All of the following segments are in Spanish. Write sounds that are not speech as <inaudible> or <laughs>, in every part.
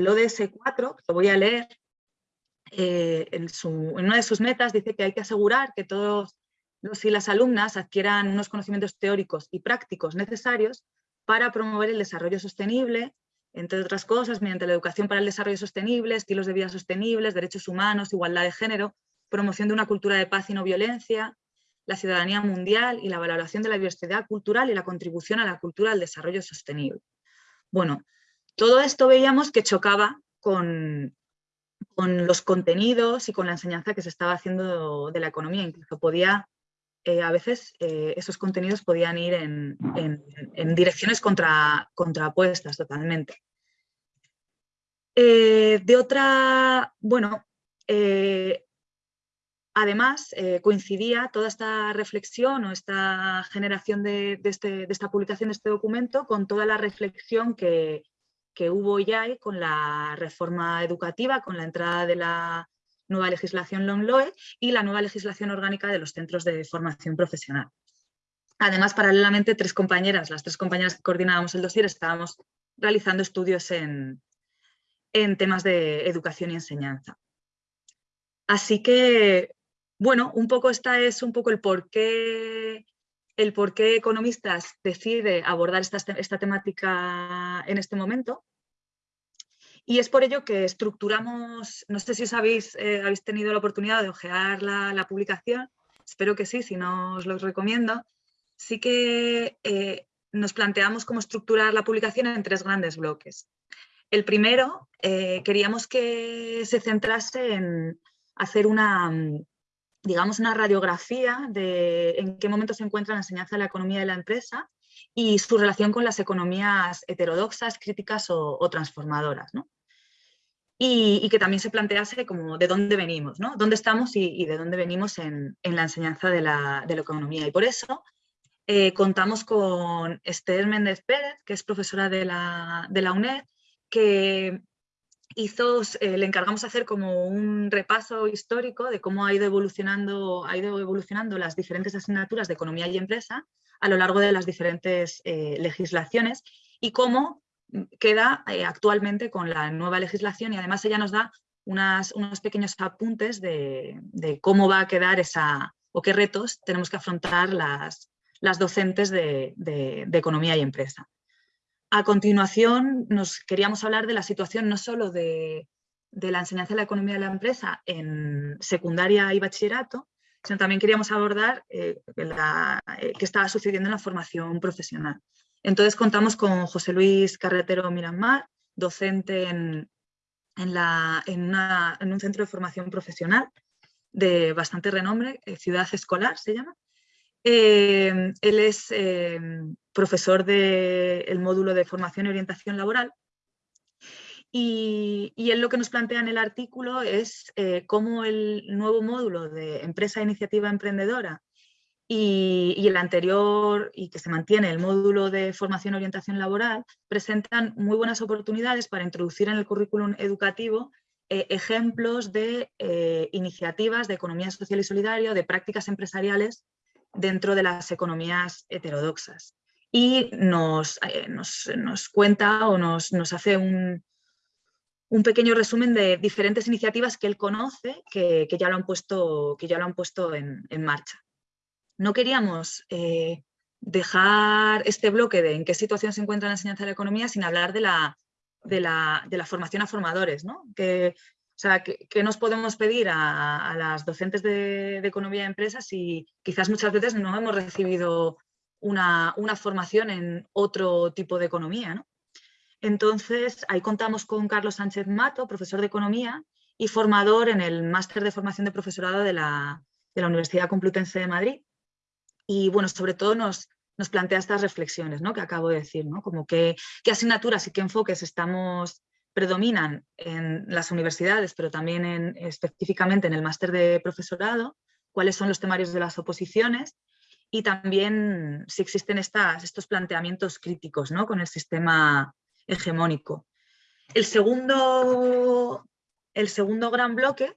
el ODS 4, que lo voy a leer, eh, en, una de sus metas dice que hay que asegurar que todos los y las alumnas adquieran unos conocimientos teóricos y prácticos necesarios para promover el desarrollo sostenible, entre otras cosas, mediante la educación para el desarrollo sostenible, estilos de vida sostenibles, derechos humanos, igualdad de género, promoción de una cultura de paz y no violencia, la ciudadanía mundial y la valoración de la diversidad cultural y la contribución a la cultura del desarrollo sostenible. Bueno, todo esto veíamos que chocaba con, con los contenidos y con la enseñanza que se estaba haciendo de la economía, incluso podía, eh, a veces eh, esos contenidos podían ir en, direcciones contra, contrapuestas totalmente. Eh, de otra, bueno, además coincidía toda esta reflexión o esta generación de, este, de esta publicación de este documento con toda la reflexión que, que hubo ya con la reforma educativa, con la entrada de la nueva legislación LOMLOE y la nueva legislación orgánica de los centros de formación profesional. Además, paralelamente, tres compañeras, las tres compañeras que coordinábamos el dossier, estábamos realizando estudios en, en temas de educación y enseñanza. Así que, bueno, un poco esta es un poco el por qué el por qué Economistas decide abordar esta, temática en este momento. Y es por ello que estructuramos, no sé si os habéis, eh, habéis tenido la oportunidad de ojear la, publicación, espero que sí, si no os lo recomiendo. Sí que eh, nos planteamos cómo estructurar la publicación en tres grandes bloques. El primero, eh, queríamos que se centrase en hacer una, digamos, una radiografía de en qué momento se encuentra la enseñanza de la economía de la empresa y su relación con las economías heterodoxas, críticas o, transformadoras. Y, que también se plantease como de dónde venimos, ¿no? dónde estamos y, de dónde venimos en, la enseñanza de la, economía. Y por eso eh, contamos con Esther Méndez Pérez, que es profesora de la, de la UNED, que hizo, eh, le encargamos hacer como un repaso histórico de cómo ha ido, evolucionando, ha ido evolucionando las diferentes asignaturas de economía y empresa a lo largo de las diferentes eh, legislaciones y cómo queda eh, actualmente con la nueva legislación y además ella nos da unas, unos pequeños apuntes de, cómo va a quedar esa o qué retos tenemos que afrontar las, las docentes de economía y empresa. A continuación, nos queríamos hablar de la situación no solo de, la enseñanza de la economía de la empresa en secundaria y bachillerato, sino también queríamos abordar eh, eh, qué estaba sucediendo en la formación profesional. Entonces contamos con José Luis Carretero Miramar, docente en, un centro de formación profesional de bastante renombre, eh, Ciudad Escolar se llama, Em, él es em, profesor del módulo de formación y orientación laboral y, él lo que nos plantea en el artículo es eh, cómo el nuevo módulo de empresa iniciativa emprendedora y, y, el anterior, y que se mantiene el módulo de formación y orientación laboral, presentan muy buenas oportunidades para introducir en el currículum educativo eh, ejemplos de eh, iniciativas de economía social y solidaria, de prácticas empresariales dentro de las economías heterodoxas. Y nos, eh, nos, cuenta o nos, hace un, un, pequeño resumen de diferentes iniciativas que él conoce que, ya, lo han puesto, que ya lo han puesto en, marcha. No queríamos eh, dejar este bloque de en qué situación se encuentra la enseñanza de la economía sin hablar de la, de la, de la formación a formadores, ¿no? que o sea, ¿qué, nos podemos pedir a, las docentes de, economía de empresas si quizás muchas veces no hemos recibido una, formación en otro tipo de economía? Entonces, ahí contamos con Carlos Sánchez Mato, profesor de Economía y formador en el Máster de Formación de Profesorado de la, Universidad Complutense de Madrid. Y bueno, sobre todo nos, nos plantea estas reflexiones ¿no? que acabo de decir, ¿no? como qué asignaturas y qué enfoques estamos predominan en las universidades, pero también en, específicamente en el máster de profesorado, cuáles son los temarios de las oposiciones y también si existen estas, estos planteamientos críticos ¿no? con el sistema hegemónico. El segundo, el segundo gran bloque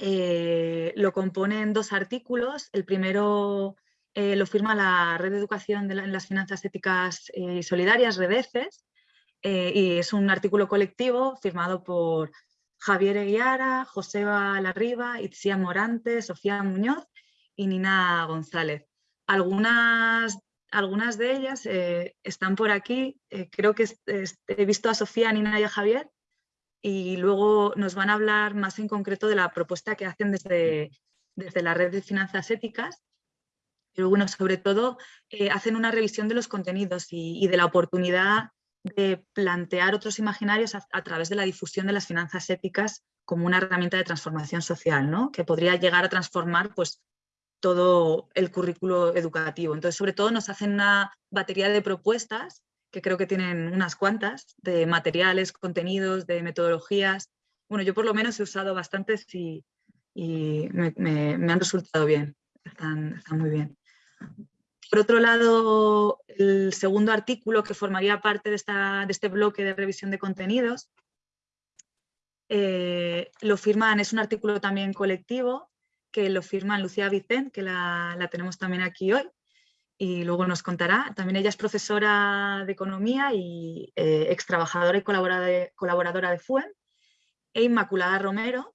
eh, lo componen dos artículos. El primero eh, lo firma la Red de Educación en las Finanzas Éticas eh, y Solidarias, REDECES, eh, y es un artículo colectivo firmado por Javier Eguiara, Joseba Larriba, Itzia Morante, Sofía Muñoz y Nina González. Algunas, algunas de ellas eh, están por aquí, eh, creo que he visto a Sofía, Nina y a Javier, y luego nos van a hablar más en concreto de la propuesta que hacen desde, desde la red de finanzas éticas, pero bueno, sobre todo eh, hacen una revisión de los contenidos y, de la oportunidad de plantear otros imaginarios a, través de la difusión de las finanzas éticas como una herramienta de transformación social, ¿no? que podría llegar a transformar pues, todo el currículo educativo. Entonces, sobre todo nos hacen una batería de propuestas que creo que tienen unas cuantas, de materiales, contenidos, de metodologías. Bueno, yo por lo menos he usado bastantes y, me, han resultado bien, están, muy bien. Por otro lado, el segundo artículo que formaría parte de, esta, de este bloque de revisión de contenidos, eh, lo firman, es un artículo también colectivo, que lo firman Lucía Vicent, que la, la tenemos también aquí hoy, y luego nos contará. También ella es profesora de Economía y eh, ex trabajadora y colaboradora de FUEM, e Inmaculada Romero,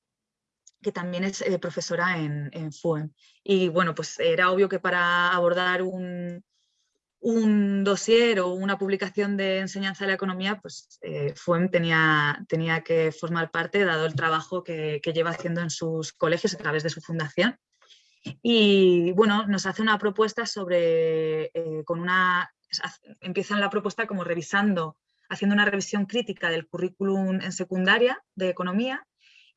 que también es eh, profesora en, en, FUEM. Y bueno, pues era obvio que para abordar un, un dossier o una publicación de enseñanza de la economía, pues eh, FUEM tenía, tenía que formar parte, dado el trabajo que, lleva haciendo en sus colegios a través de su fundación. Y bueno, nos hace una propuesta sobre, eh, con una, empiezan la propuesta como revisando, haciendo una revisión crítica del currículum en secundaria de economía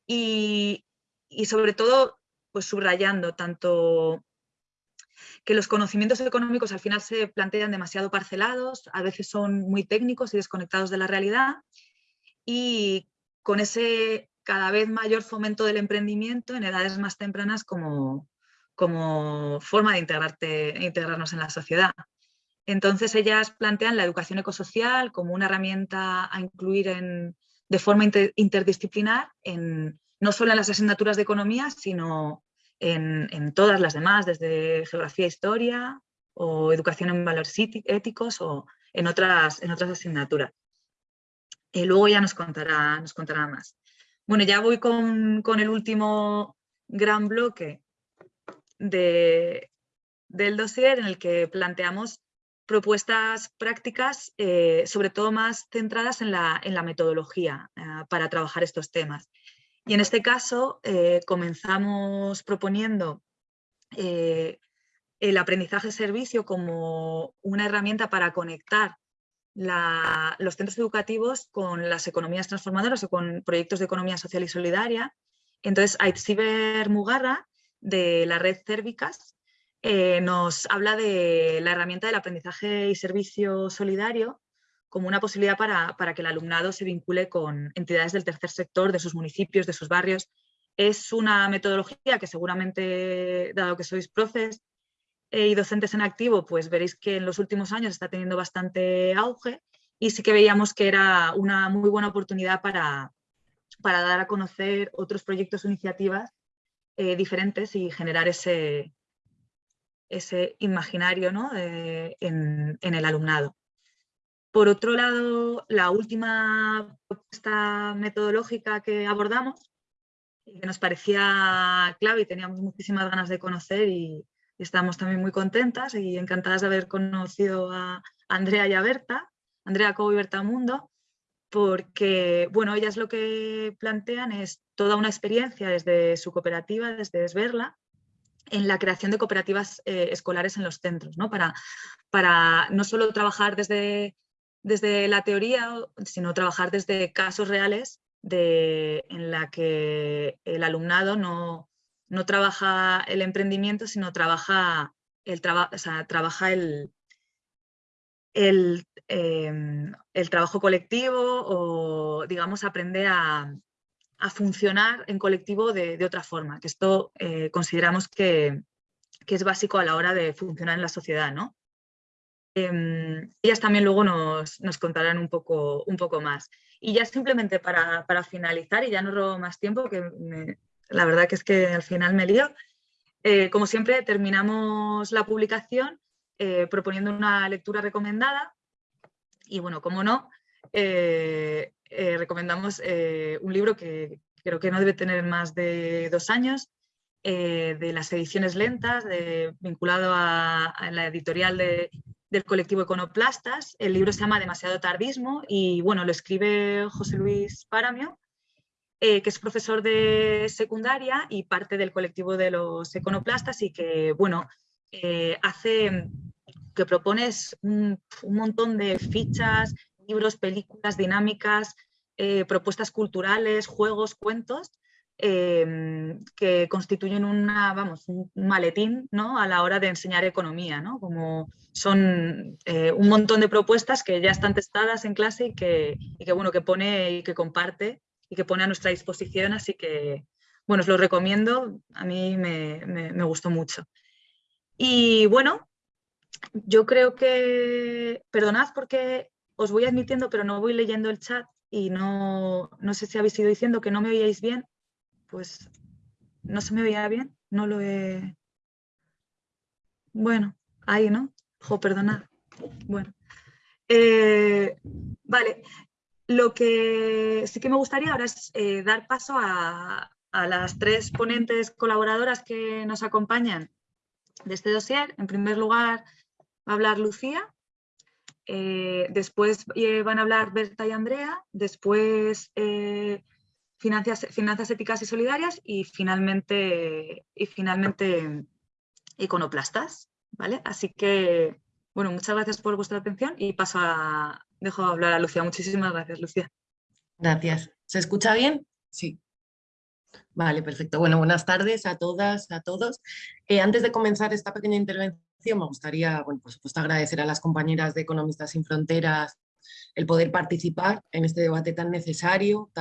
y, y sobre todo pues subrayando tanto que los conocimientos económicos al final se plantean demasiado parcelados, a veces son muy técnicos y desconectados de la realidad y con ese cada vez mayor fomento del emprendimiento en edades más tempranas como, como forma de integrarte, integrarnos en la sociedad. Entonces ellas plantean la educación ecosocial como una herramienta a incluir en, de forma interdisciplinar, en, no solo en las asignaturas de economía, sino en, todas las demás, desde geografía e historia o educación en valores éticos o en otras, en otras asignaturas. Y luego ya nos contará, nos contará más. Bueno, ya voy con, con el último gran bloque del dossier en el que planteamos propuestas prácticas, eh, sobre todo más centradas en la, en la metodología eh, para trabajar estos temas. Y en este caso eh, comenzamos proponiendo el aprendizaje servicio como una herramienta para conectar los centros educativos con las economías transformadoras o con proyectos de economía social y solidaria. Entonces, Aitziber Mugarra de la red Cérvicas eh, nos habla de la herramienta del aprendizaje y servicio solidario como una posibilidad para, que el alumnado se vincule con entidades del tercer sector, de sus municipios, de sus barrios. Es una metodología que seguramente, dado que sois profes eh, y docentes en activo, pues veréis que en los últimos años está teniendo bastante auge y sí que veíamos que era una muy buena oportunidad para, para dar a conocer otros proyectos o iniciativas eh, diferentes y generar ese, ese imaginario ¿no? en, el alumnado. Por otro lado, la última propuesta metodológica que abordamos, que nos parecía clave y teníamos muchísimas ganas de conocer y, estamos también muy contentas y encantadas de haber conocido a Andrea y a Berta, Andrea Cobo y Berta Mundo, porque bueno, ellas lo que plantean es toda una experiencia desde su cooperativa, desde Esberla, en la creación de cooperativas eh, escolares en los centros, ¿no? Para, para no solo trabajar desde, desde la teoría, sino trabajar desde casos reales de, en la que el alumnado no, no trabaja el emprendimiento, sino trabaja el, trabaja el, el, em, el trabajo colectivo o, digamos, aprende a, funcionar en colectivo de, otra forma, que esto eh, consideramos que, es básico a la hora de funcionar en la sociedad. ¿no? Em, ellas también luego nos, contarán un poco, un poco más. Y ya simplemente para, finalizar, y ya no robo más tiempo, que la verdad que es que al final me lío, eh, como siempre terminamos la publicación eh, proponiendo una lectura recomendada y bueno, como no, recomendamos un libro que creo que no debe tener más de dos años, de las ediciones lentas, vinculado a, la editorial del colectivo Econoplastas. El libro se llama Demasiado tardismo y bueno, lo escribe José Luis Paramio eh, que es profesor de secundaria y parte del colectivo de los econoplastas y que, bueno, eh, hace, que propones un, montón de fichas, libros, películas, dinámicas, eh, propuestas culturales, juegos, cuentos, que constituyen una, vamos, un maletín ¿no? a la hora de enseñar economía, ¿no? como son un montón de propuestas que ya están testadas en clase y que, y que, bueno, que pone y que comparte y que pone a nuestra disposición, así que, bueno, os lo recomiendo, a mí me, gustó mucho. Y bueno, yo creo que, perdonad porque os voy admitiendo, pero no voy leyendo el chat y no, no sé si habéis ido diciendo que no me oíais bien, pues no se me oía bien, no lo he... Bueno, ahí, ¿no? Jo, perdonad. Bueno. Eh, vale, lo que sí que me gustaría ahora es eh, dar paso a, las tres ponentes colaboradoras que nos acompañan de este dossier. En primer lugar va a hablar Lucía, eh, después van a hablar Berta y Andrea, después finanzas, éticas y solidarias y finalmente, y finalmente iconoplastas. ¿vale? Así que, bueno, muchas gracias por vuestra atención y paso a, dejo hablar a Lucía. Muchísimas gracias, Lucía. Gracias. ¿Se escucha bien? Sí. Vale, perfecto. Bueno, buenas tardes a todas, a todos. Eh, antes de comenzar esta pequeña intervención, me gustaría, bueno, por supuesto, agradecer a las compañeras de Economistas Sin Fronteras el poder participar en este debate tan necesario,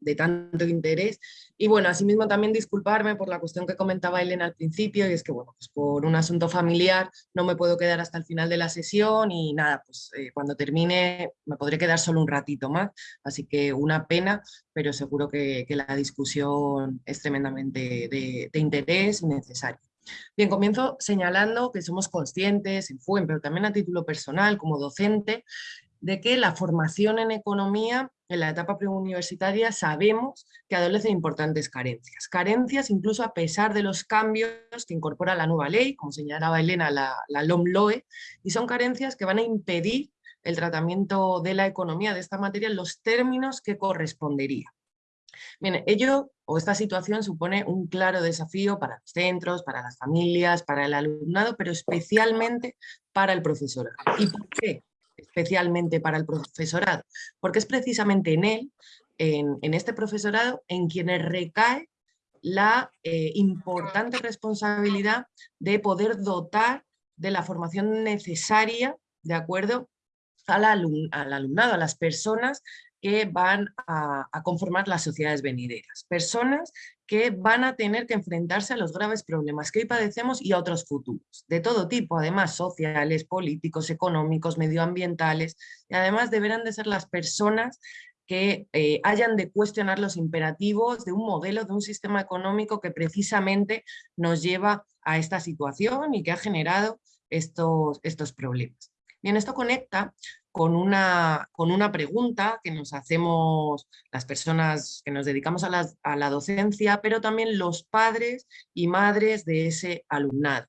de tanto interés. Y bueno, asimismo también disculparme por la cuestión que comentaba Elena al principio, y es que bueno, pues por un asunto familiar no me puedo quedar hasta el final de la sesión y nada, pues eh, cuando termine me podré quedar solo un ratito más, así que una pena, pero seguro que, la discusión es tremendamente de, de interés y necesaria. Bien, comienzo señalando que somos conscientes, en FUEN, pero también a título personal, como docente, de que la formación en economía en la etapa preuniversitaria sabemos que adolecen importantes carencias. Carencias incluso a pesar de los cambios que incorpora la nueva ley, como señalaba Elena, la, la LOMLOE, y son carencias que van a impedir el tratamiento de la economía de esta materia en los términos que correspondería. Bien, ello o esta situación supone un claro desafío para los centros, para las familias, para el alumnado, pero especialmente para el profesorado. ¿Y por qué? Especialmente para el profesorado, porque es precisamente en él, en, este profesorado, en quienes recae la eh, importante responsabilidad de poder dotar de la formación necesaria, de acuerdo al, al alumnado, a las personas que van a, conformar las sociedades venideras. Personas que van a tener que enfrentarse a los graves problemas que hoy padecemos y a otros futuros, de todo tipo, además sociales, políticos, económicos, medioambientales, y además deberán de ser las personas que eh, hayan de cuestionar los imperativos de un modelo, de un sistema económico que precisamente nos lleva a esta situación y que ha generado estos, estos problemas. Bien, esto conecta con una, con una pregunta que nos hacemos las personas que nos dedicamos a la, a la docencia, pero también los padres y madres de ese alumnado.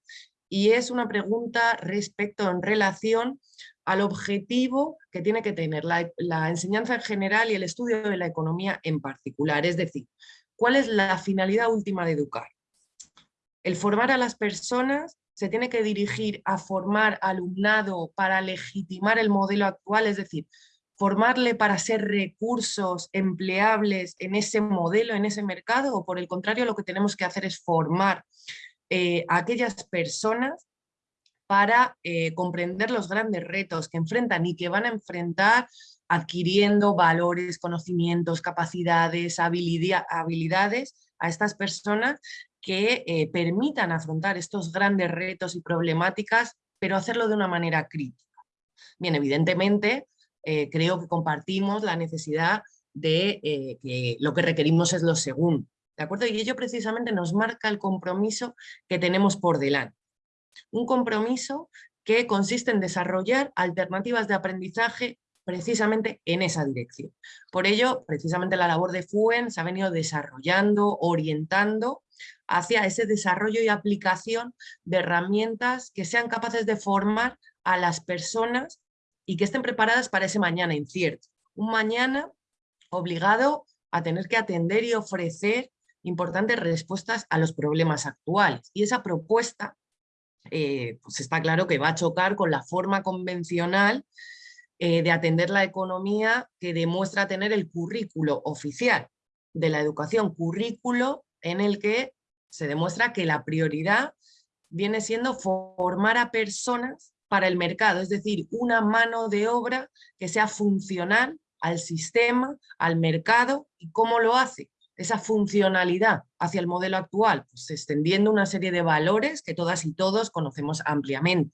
Y es una pregunta respecto en relación al objetivo que tiene que tener la, la, enseñanza en general y el estudio de la economía en particular. Es decir, ¿cuál es la finalidad última de educar? El formar a las personas se tiene que dirigir a formar alumnado para legitimar el modelo actual, es decir, formarle para ser recursos empleables en ese modelo, en ese mercado, o por el contrario lo que tenemos que hacer es formar eh, a aquellas personas para eh, comprender los grandes retos que enfrentan y que van a enfrentar adquiriendo valores, conocimientos, capacidades, habilidades a estas personas que eh, permitan afrontar estos grandes retos y problemáticas, pero hacerlo de una manera crítica. Bien, evidentemente, eh, creo que compartimos la necesidad de eh, que lo que requerimos es lo segundo, ¿de acuerdo? Y ello precisamente nos marca el compromiso que tenemos por delante. Un compromiso que consiste en desarrollar alternativas de aprendizaje precisamente en esa dirección. Por ello, precisamente la labor de FUEN se ha venido desarrollando, orientando hacia ese desarrollo y aplicación de herramientas que sean capaces de formar a las personas y que estén preparadas para ese mañana incierto. Un mañana obligado a tener que atender y ofrecer importantes respuestas a los problemas actuales. Y esa propuesta, eh, pues está claro que va a chocar con la forma convencional eh, de atender la economía que demuestra tener el currículo oficial de la educación, currículo en el que se demuestra que la prioridad viene siendo formar a personas para el mercado, es decir, una mano de obra que sea funcional al sistema, al mercado, y cómo lo hace, esa funcionalidad hacia el modelo actual, pues extendiendo una serie de valores que todas y todos conocemos ampliamente.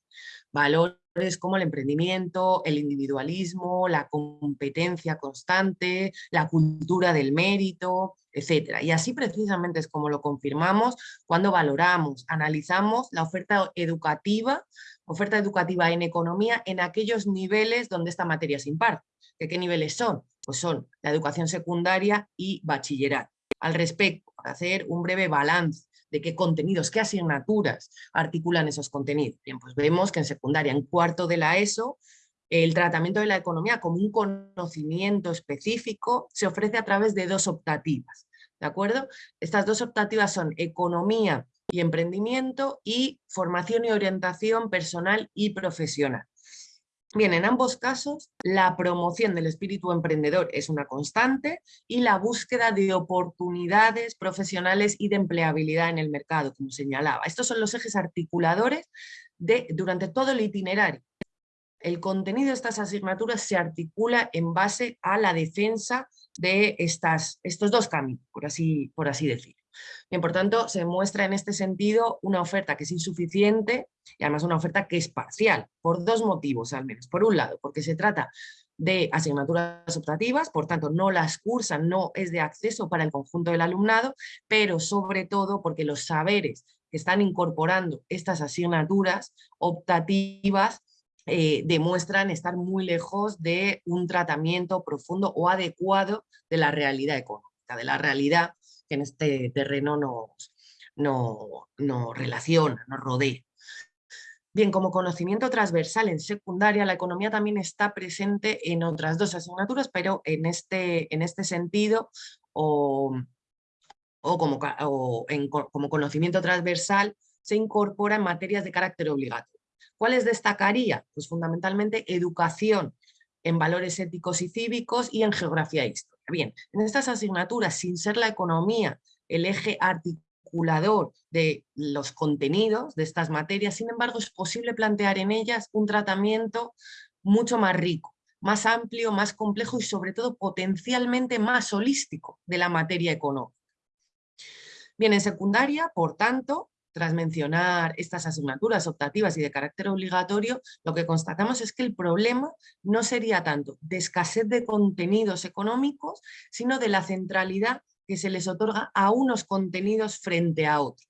Valores como el emprendimiento, el individualismo, la competencia constante, la cultura del mérito, etc. Y así precisamente es como lo confirmamos cuando valoramos, analizamos la oferta educativa, oferta educativa en economía en aquellos niveles donde esta materia se imparte. qué niveles son? Pues son la educación secundaria y bachillerato. Al respecto, para hacer un breve balance de qué contenidos, qué asignaturas articulan esos contenidos. Bien, pues vemos que en secundaria, en cuarto de la ESO, el tratamiento de la economía como un conocimiento específico se ofrece a través de dos optativas. ¿De acuerdo? Estas dos optativas son economía y emprendimiento y formación y orientación personal y profesional. Bien, en ambos casos, la promoción del espíritu emprendedor es una constante y la búsqueda de oportunidades profesionales y de empleabilidad en el mercado, como señalaba. Estos son los ejes articuladores de, durante todo el itinerario. El contenido de estas asignaturas se articula en base a la defensa de estas, estos dos caminos, por así, por decirlo. Por tanto, se muestra en este sentido una oferta que es insuficiente y además una oferta que es parcial, por dos motivos al menos. Por un lado, porque se trata de asignaturas optativas, por tanto no las cursan, no es de acceso para el conjunto del alumnado, pero sobre todo porque los saberes que están incorporando estas asignaturas optativas eh, demuestran estar muy lejos de un tratamiento profundo o adecuado de la realidad económica, de la realidad que en este terreno nos, no, relaciona, nos rodea. Bien, como conocimiento transversal en secundaria, la economía también está presente en otras dos asignaturas, pero en este, en este sentido, o, como, como conocimiento transversal, se incorpora en materias de carácter obligatorio. ¿Cuáles destacaría? Pues fundamentalmente educación en valores éticos y cívicos y en geografía e historia. Bien, en estas asignaturas, sin ser la economía el eje articulador de los contenidos de estas materias, sin embargo es posible plantear en ellas un tratamiento mucho más rico, más amplio, más complejo y sobre todo potencialmente más holístico de la materia económica. Bien, en secundaria, por tanto, tras mencionar estas asignaturas optativas y de carácter obligatorio, lo que constatamos es que el problema no sería tanto de escasez de contenidos económicos, sino de la centralidad que se les otorga a unos contenidos frente a otros.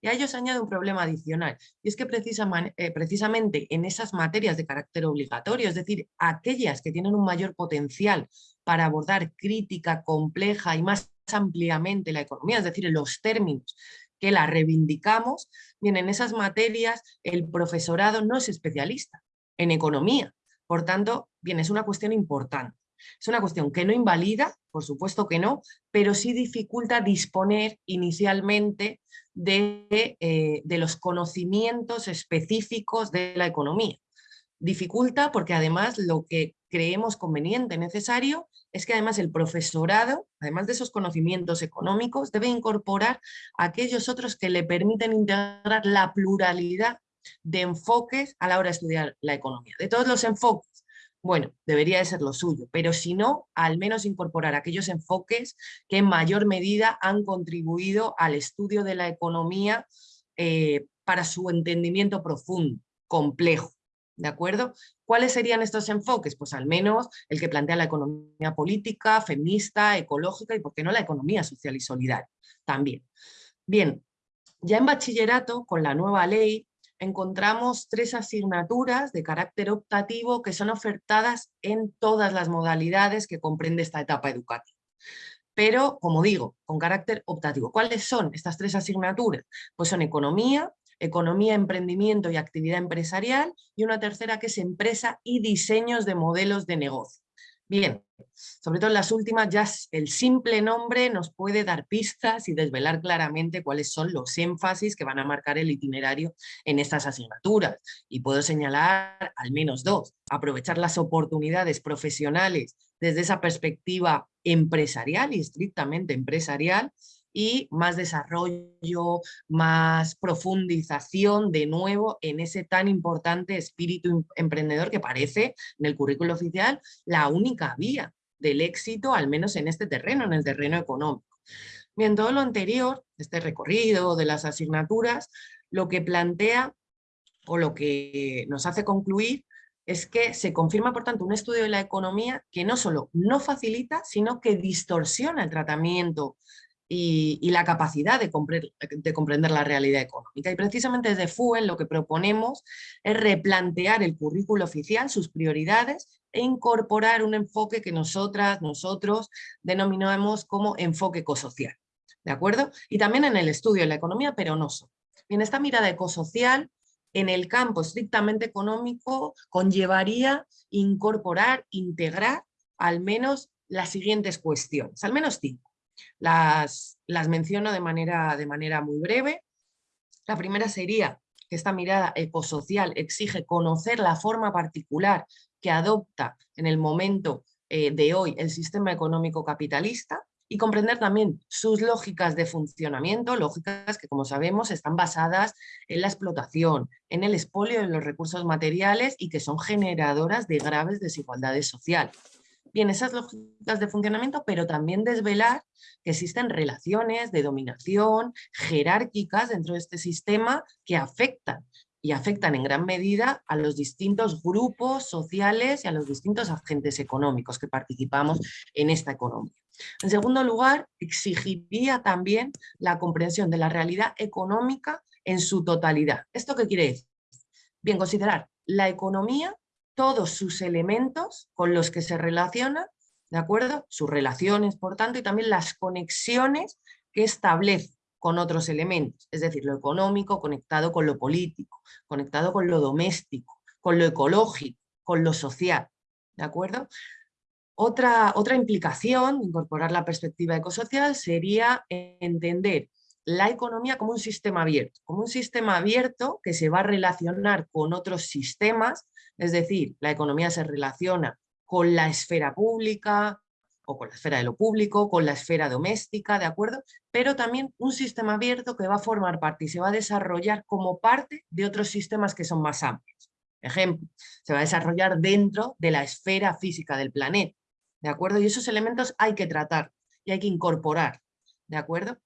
Y a ello se añade un problema adicional, y es que eh, precisamente en esas materias de carácter obligatorio, es decir, aquellas que tienen un mayor potencial para abordar crítica compleja y más ampliamente la economía, es decir, los términos que la reivindicamos, bien, en esas materias el profesorado no es especialista en economía, por tanto, bien, es una cuestión importante. Es una cuestión que no invalida, por supuesto que no, pero sí dificulta disponer inicialmente de, eh, de los conocimientos específicos de la economía. Dificulta porque además lo que creemos conveniente, necesario, es que además el profesorado, además de esos conocimientos económicos, debe incorporar aquellos otros que le permiten integrar la pluralidad de enfoques a la hora de estudiar la economía. De todos los enfoques, bueno, debería de ser lo suyo, pero si no, al menos incorporar aquellos enfoques que en mayor medida han contribuido al estudio de la economía eh, para su entendimiento profundo, complejo. ¿De acuerdo? ¿Cuáles serían estos enfoques? Pues al menos el que plantea la economía política, feminista, ecológica y, ¿por qué no, la economía social y solidaria también. Bien, ya en bachillerato, con la nueva ley, encontramos tres asignaturas de carácter optativo que son ofertadas en todas las modalidades que comprende esta etapa educativa. Pero, como digo, con carácter optativo. ¿Cuáles son estas tres asignaturas? Pues son economía, economía, emprendimiento y actividad empresarial, y una tercera que es empresa y diseños de modelos de negocio. Bien, sobre todo en las últimas ya el simple nombre nos puede dar pistas y desvelar claramente cuáles son los énfasis que van a marcar el itinerario en estas asignaturas. Y puedo señalar al menos dos. Aprovechar las oportunidades profesionales desde esa perspectiva empresarial y estrictamente empresarial y más desarrollo, más profundización de nuevo en ese tan importante espíritu em, emprendedor que parece en el currículo oficial la única vía del éxito, al menos en este terreno, en el terreno económico. Bien, todo lo anterior, este recorrido de las asignaturas, lo que plantea o lo que nos hace concluir es que se confirma, por tanto, un estudio de la economía que no solo no facilita, sino que distorsiona el tratamiento y, la capacidad de, de, comprender la realidad económica. Y precisamente desde FUEL lo que proponemos es replantear el currículo oficial, sus prioridades e incorporar un enfoque que nosotras, nosotros denominamos como enfoque ecosocial. ¿De acuerdo? Y también en el estudio de la economía, pero no solo. En esta mirada ecosocial, en el campo estrictamente económico, conllevaría incorporar, integrar al menos las siguientes cuestiones, al menos cinco. Las, las menciono de manera, de manera muy breve. La primera sería que esta mirada ecosocial exige conocer la forma particular que adopta en el momento eh, de hoy el sistema económico capitalista y comprender también sus lógicas de funcionamiento, lógicas que como sabemos están basadas en la explotación, en el expolio de los recursos materiales y que son generadoras de graves desigualdades sociales bien esas lógicas de funcionamiento, pero también desvelar que existen relaciones de dominación jerárquicas dentro de este sistema que afectan y afectan en gran medida a los distintos grupos sociales y a los distintos agentes económicos que participamos en esta economía. En segundo lugar, exigiría también la comprensión de la realidad económica en su totalidad. ¿Esto qué quiere decir? Bien, considerar la economía todos sus elementos con los que se relaciona, ¿de acuerdo? Sus relaciones, por tanto, y también las conexiones que establece con otros elementos, es decir, lo económico conectado con lo político, conectado con lo doméstico, con lo ecológico, con lo social, ¿de acuerdo? Otra, otra implicación de incorporar la perspectiva ecosocial sería entender la economía como un sistema abierto, como un sistema abierto que se va a relacionar con otros sistemas es decir, la economía se relaciona con la esfera pública o con la esfera de lo público, con la esfera doméstica, ¿de acuerdo? Pero también un sistema abierto que va a formar parte y se va a desarrollar como parte de otros sistemas que son más amplios. Ejemplo, se va a desarrollar dentro de la esfera física del planeta, ¿de acuerdo? Y esos elementos hay que tratar y hay que incorporar, ¿de acuerdo?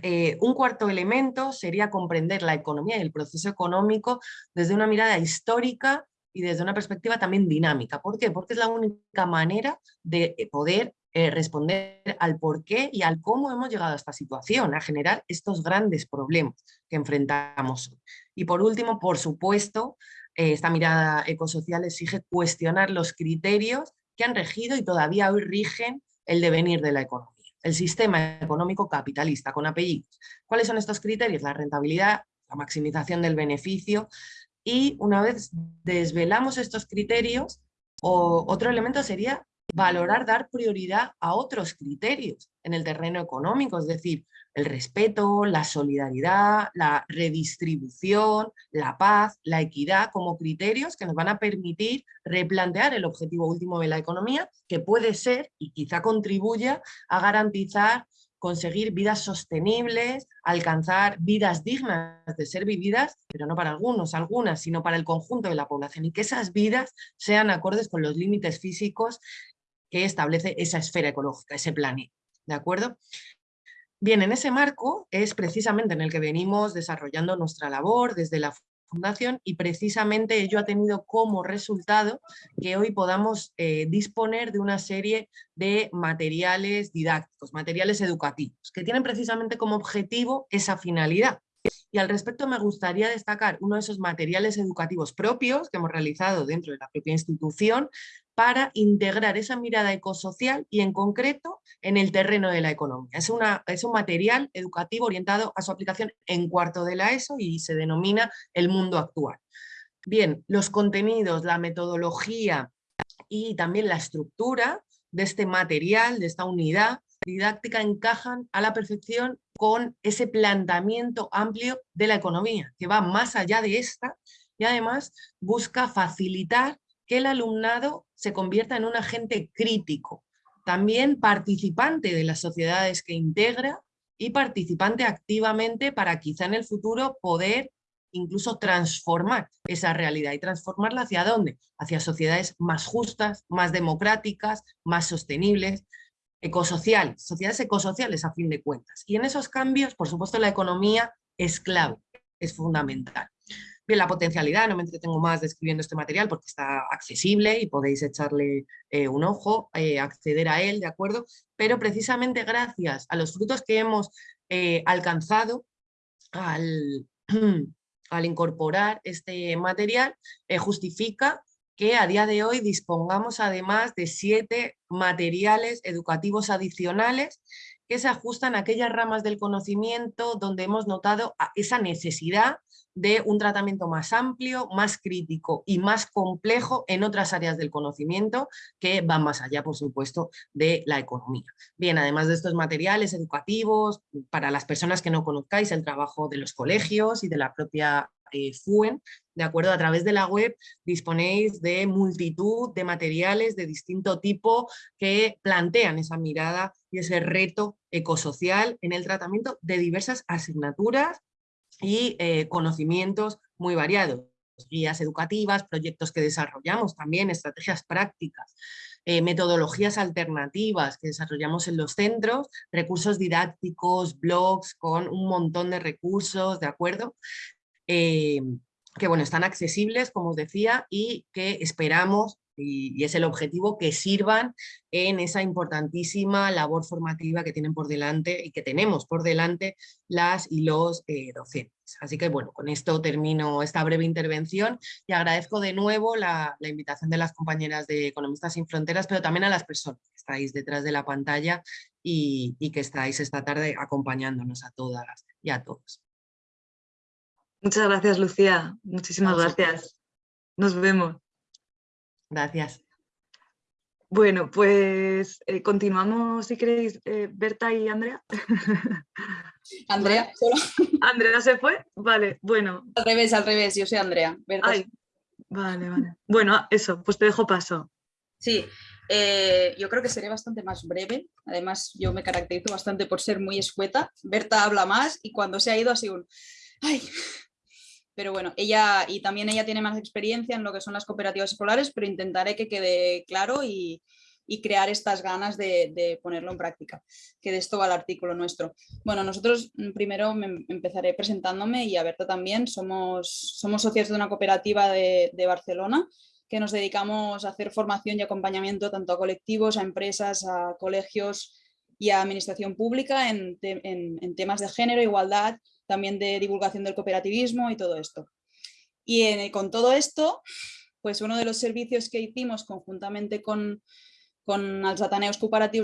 Eh, un cuarto elemento sería comprender la economía y el proceso económico desde una mirada histórica y desde una perspectiva también dinámica. ¿Por qué? Porque es la única manera de eh, poder eh, responder al por qué y al cómo hemos llegado a esta situación, a generar estos grandes problemas que enfrentamos. Y por último, por supuesto, eh, esta mirada ecosocial exige cuestionar los criterios que han regido y todavía hoy rigen el devenir de la economía. El sistema económico capitalista, con apellidos. ¿Cuáles son estos criterios? La rentabilidad, la maximización del beneficio, y una vez desvelamos estos criterios, otro elemento sería valorar, dar prioridad a otros criterios en el terreno económico, es decir, el respeto, la solidaridad, la redistribución, la paz, la equidad como criterios que nos van a permitir replantear el objetivo último de la economía, que puede ser y quizá contribuya a garantizar conseguir vidas sostenibles, alcanzar vidas dignas de ser vividas, pero no para algunos, algunas, sino para el conjunto de la población y que esas vidas sean acordes con los límites físicos que establece esa esfera ecológica, ese planeta. ¿De acuerdo? Bien, en ese marco es precisamente en el que venimos desarrollando nuestra labor desde la fundación y precisamente ello ha tenido como resultado que hoy podamos eh, disponer de una serie de materiales didácticos, materiales educativos, que tienen precisamente como objetivo esa finalidad, Y al respecto me gustaría destacar uno de esos materiales educativos propios que hemos realizado dentro de la propia institución para integrar esa mirada ecosocial y en concreto en el terreno de la economía. Es, un material educativo orientado a su aplicación en cuarto de la ESO y se denomina el mundo actual. Bien, los contenidos, la metodología y también la estructura de este material, de esta unidad didáctica, encajan a la perfección con ese planteamiento amplio de la economía, que va más allá de esta y además busca facilitar que el alumnado se convierta en un agente crítico, también participante de las sociedades que integra y participante activamente para quizá en el futuro poder incluso transformar esa realidad y transformarla hacia dónde? Hacia sociedades más justas, más democráticas, más sostenibles, ecosociales, sociedades ecosociales a fin de cuentas. Y en esos cambios, por supuesto, la economía es clave, es fundamental. Bien, la potencialidad, no me entretengo más describiendo este material porque está accesible y podéis echarle eh, un ojo, eh, acceder a él, ¿de acuerdo? Pero precisamente gracias a los frutos que hemos eh, alcanzado al, <clears throat> al incorporar este material, justifica que a día de hoy dispongamos además de siete materiales educativos adicionales que se ajustan a aquellas ramas del conocimiento donde hemos notado esa necesidad de un tratamiento más amplio, más crítico y más complejo en otras áreas del conocimiento que van más allá, por supuesto, de la economía. Bien, además de estos materiales educativos, para las personas que no conozcáis el trabajo de los colegios y de la propia eh, FUEN, de acuerdo, a través de la web disponéis de multitud de materiales de distinto tipo que plantean esa mirada y ese reto ecosocial en el tratamiento de diversas asignaturas y eh, conocimientos muy variados, guías educativas, proyectos que desarrollamos también, estrategias prácticas, eh, metodologías alternativas que desarrollamos en los centros, recursos didácticos, blogs con un montón de recursos, ¿de acuerdo? Eh, que bueno, están accesibles, como os decía, y que esperamos, y, es el objetivo, que sirvan en esa importantísima labor formativa que tienen por delante y que tenemos por delante las y los eh, docentes. Así que bueno, con esto termino esta breve intervención y agradezco de nuevo la, invitación de las compañeras de Economistas Sin Fronteras, pero también a las personas que estáis detrás de la pantalla y, y que estáis esta tarde acompañándonos a todas y a todos. Muchas gracias, Lucía. Muchísimas gracias. Nos vemos. Gracias. Bueno, pues eh, continuamos, si queréis, eh, Berta y Andrea. <laughs> Andrea, solo. <laughs> Andrea se fue, vale, bueno. Al revés, al revés, yo soy Andrea. vale, vale. Bueno, eso, pues te dejo paso. Sí, eh, yo creo que seré bastante más breve. Además, yo me caracterizo bastante por ser muy escueta. Berta habla más y cuando se ha ido así un... ¡Ay! Pero bueno, ella y también ella tiene más experiencia en lo que son las cooperativas escolares, pero intentaré que quede claro y, crear estas ganas de, ponerlo en práctica, que de esto va el artículo nuestro. Bueno, nosotros mm, primero me empezaré presentándome y a Berta también, somos, somos socios de una cooperativa de, Barcelona que nos dedicamos a hacer formación y acompañamiento tanto a colectivos, a empresas, a colegios y a administración pública en, en temas de género, igualdad, también de divulgación del cooperativismo y todo esto. Y con todo esto, pues uno de los servicios que hicimos conjuntamente con, con los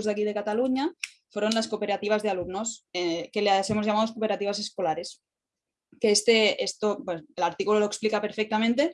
de aquí de Cataluña fueron las cooperativas de alumnos, eh, que les hemos llamado cooperativas escolares. Que este, esto, pues, el artículo lo explica perfectamente,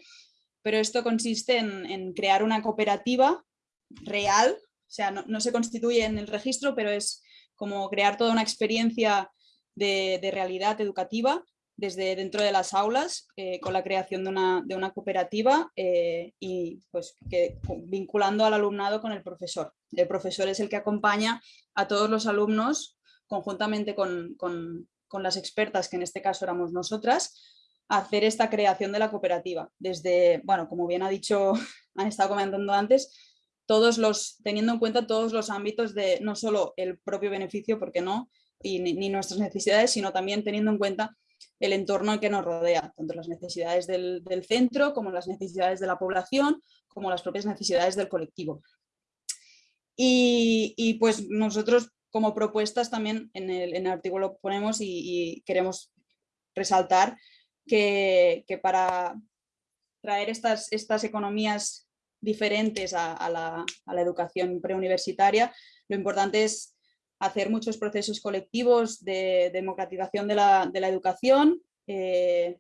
pero esto consiste en, crear una cooperativa real, o sea, no, se constituye en el registro, pero es como crear toda una experiencia de, realidad educativa desde dentro de las aulas eh, con la creación de una, cooperativa eh, y pues que, vinculando al alumnado con el profesor. El profesor es el que acompaña a todos los alumnos conjuntamente con, las expertas, que en este caso éramos nosotras, a hacer esta creación de la cooperativa. Desde, bueno, como bien ha dicho, <laughs> han estado comentando antes, todos los, teniendo en cuenta todos los ámbitos de no solo el propio beneficio, porque no, y ni, nuestras necesidades, sino también teniendo en cuenta el entorno que nos rodea, tanto las necesidades del, centro como las necesidades de la población, como las propias necesidades del colectivo. Y, pues nosotros como propuestas también en el, artículo ponemos y, queremos resaltar que, para traer estas, estas economías diferentes a, la, educación preuniversitaria, lo importante es hacer muchos procesos colectivos de democratización de la, educación, eh,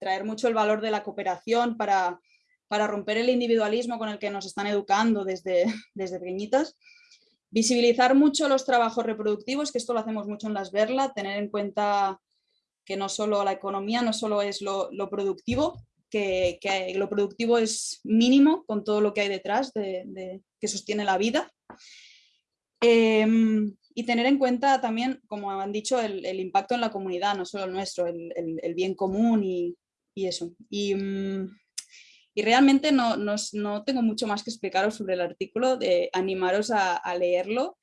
traer mucho el valor de la cooperación para, para, romper el individualismo con el que nos están educando desde, <laughs> desde pequeñitas, visibilizar mucho los trabajos reproductivos, que esto lo hacemos mucho en las Verla, tener en cuenta que no solo la economía, no solo es lo, productivo, que, lo productivo es mínimo con todo lo que hay detrás de, que sostiene la vida. Em, y tener en cuenta también, como han dicho, el, impacto en la comunidad, no solo el nuestro, el, bien común y, eso. Y, mm, realmente no, no, tengo mucho más que explicaros sobre el artículo, de animaros a, leerlo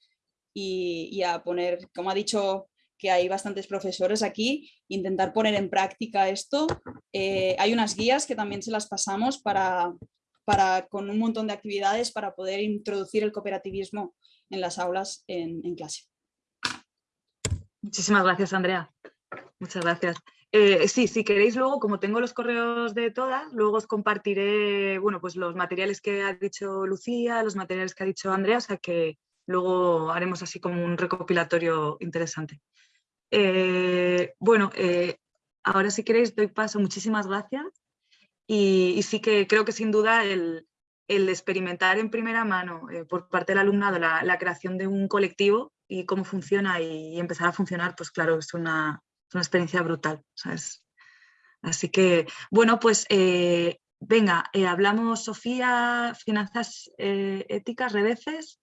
y, y, a poner, como ha dicho que hay bastantes profesores aquí, intentar poner en práctica esto. Eh, hay unas guías que también se las pasamos para, para, con un montón de actividades para poder introducir el cooperativismo en las aulas en, clase. Muchísimas gracias, Andrea. Muchas gracias. Eh, sí, si queréis luego, como tengo los correos de todas, luego os compartiré bueno, pues los materiales que ha dicho Lucía, los materiales que ha dicho Andrea, o sea que luego haremos así como un recopilatorio interesante. Eh, bueno, eh, ahora si queréis doy paso, muchísimas gracias. Y, sí que creo que sin duda el, experimentar en primera mano eh, por parte del alumnado la, creación de un colectivo y cómo funciona y, empezar a funcionar, pues claro, es una, experiencia brutal. Así que, bueno, pues venga, hablamos, Sofía, finanzas éticas, redeces.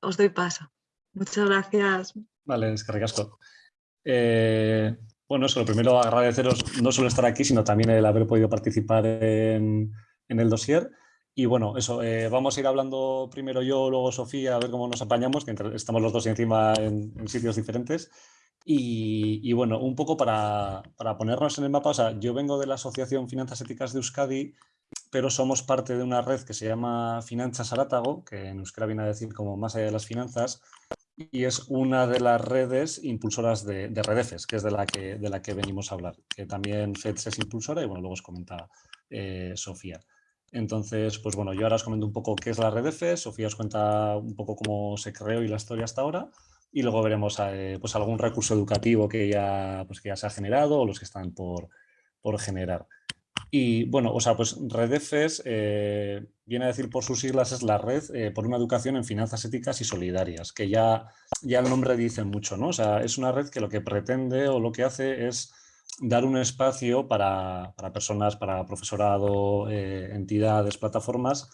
Os doy paso. Muchas gracias. Vale, es que. Eh, bueno, eso, lo primero agradeceros no solo estar aquí, sino también el haber podido participar en, el dossier. Y bueno, eso, eh, vamos a ir hablando primero yo, luego Sofía, a ver cómo nos apañamos, que estamos los dos encima en, sitios diferentes. Y, bueno, un poco para, ponernos en el mapa, o sea, yo vengo de la Asociación Finanzas Éticas de Euskadi, pero somos parte de una red que se llama Finanzas Arátago, que en euskera viene a decir como más allá de las finanzas, y es una de las redes impulsoras de, de, Redefes, que es de la que, de la que venimos a hablar, que también FEDS es impulsora y bueno, luego os comenta eh, Sofía. Entonces, pues bueno, yo ahora os comento un poco qué es la Redefes, Sofía os cuenta un poco cómo se creó y la historia hasta ahora, y luego veremos eh, pues algún recurso educativo que ya, pues que ya se ha generado o los que están por, por generar. Y bueno, o sea, pues Redefes eh, viene a decir por sus siglas es la red eh, por una educación en finanzas éticas y solidarias, que ya, ya el nombre dice mucho, ¿no? O sea, es una red que lo que pretende o lo que hace es dar un espacio para, personas, para profesorado, eh, entidades, plataformas,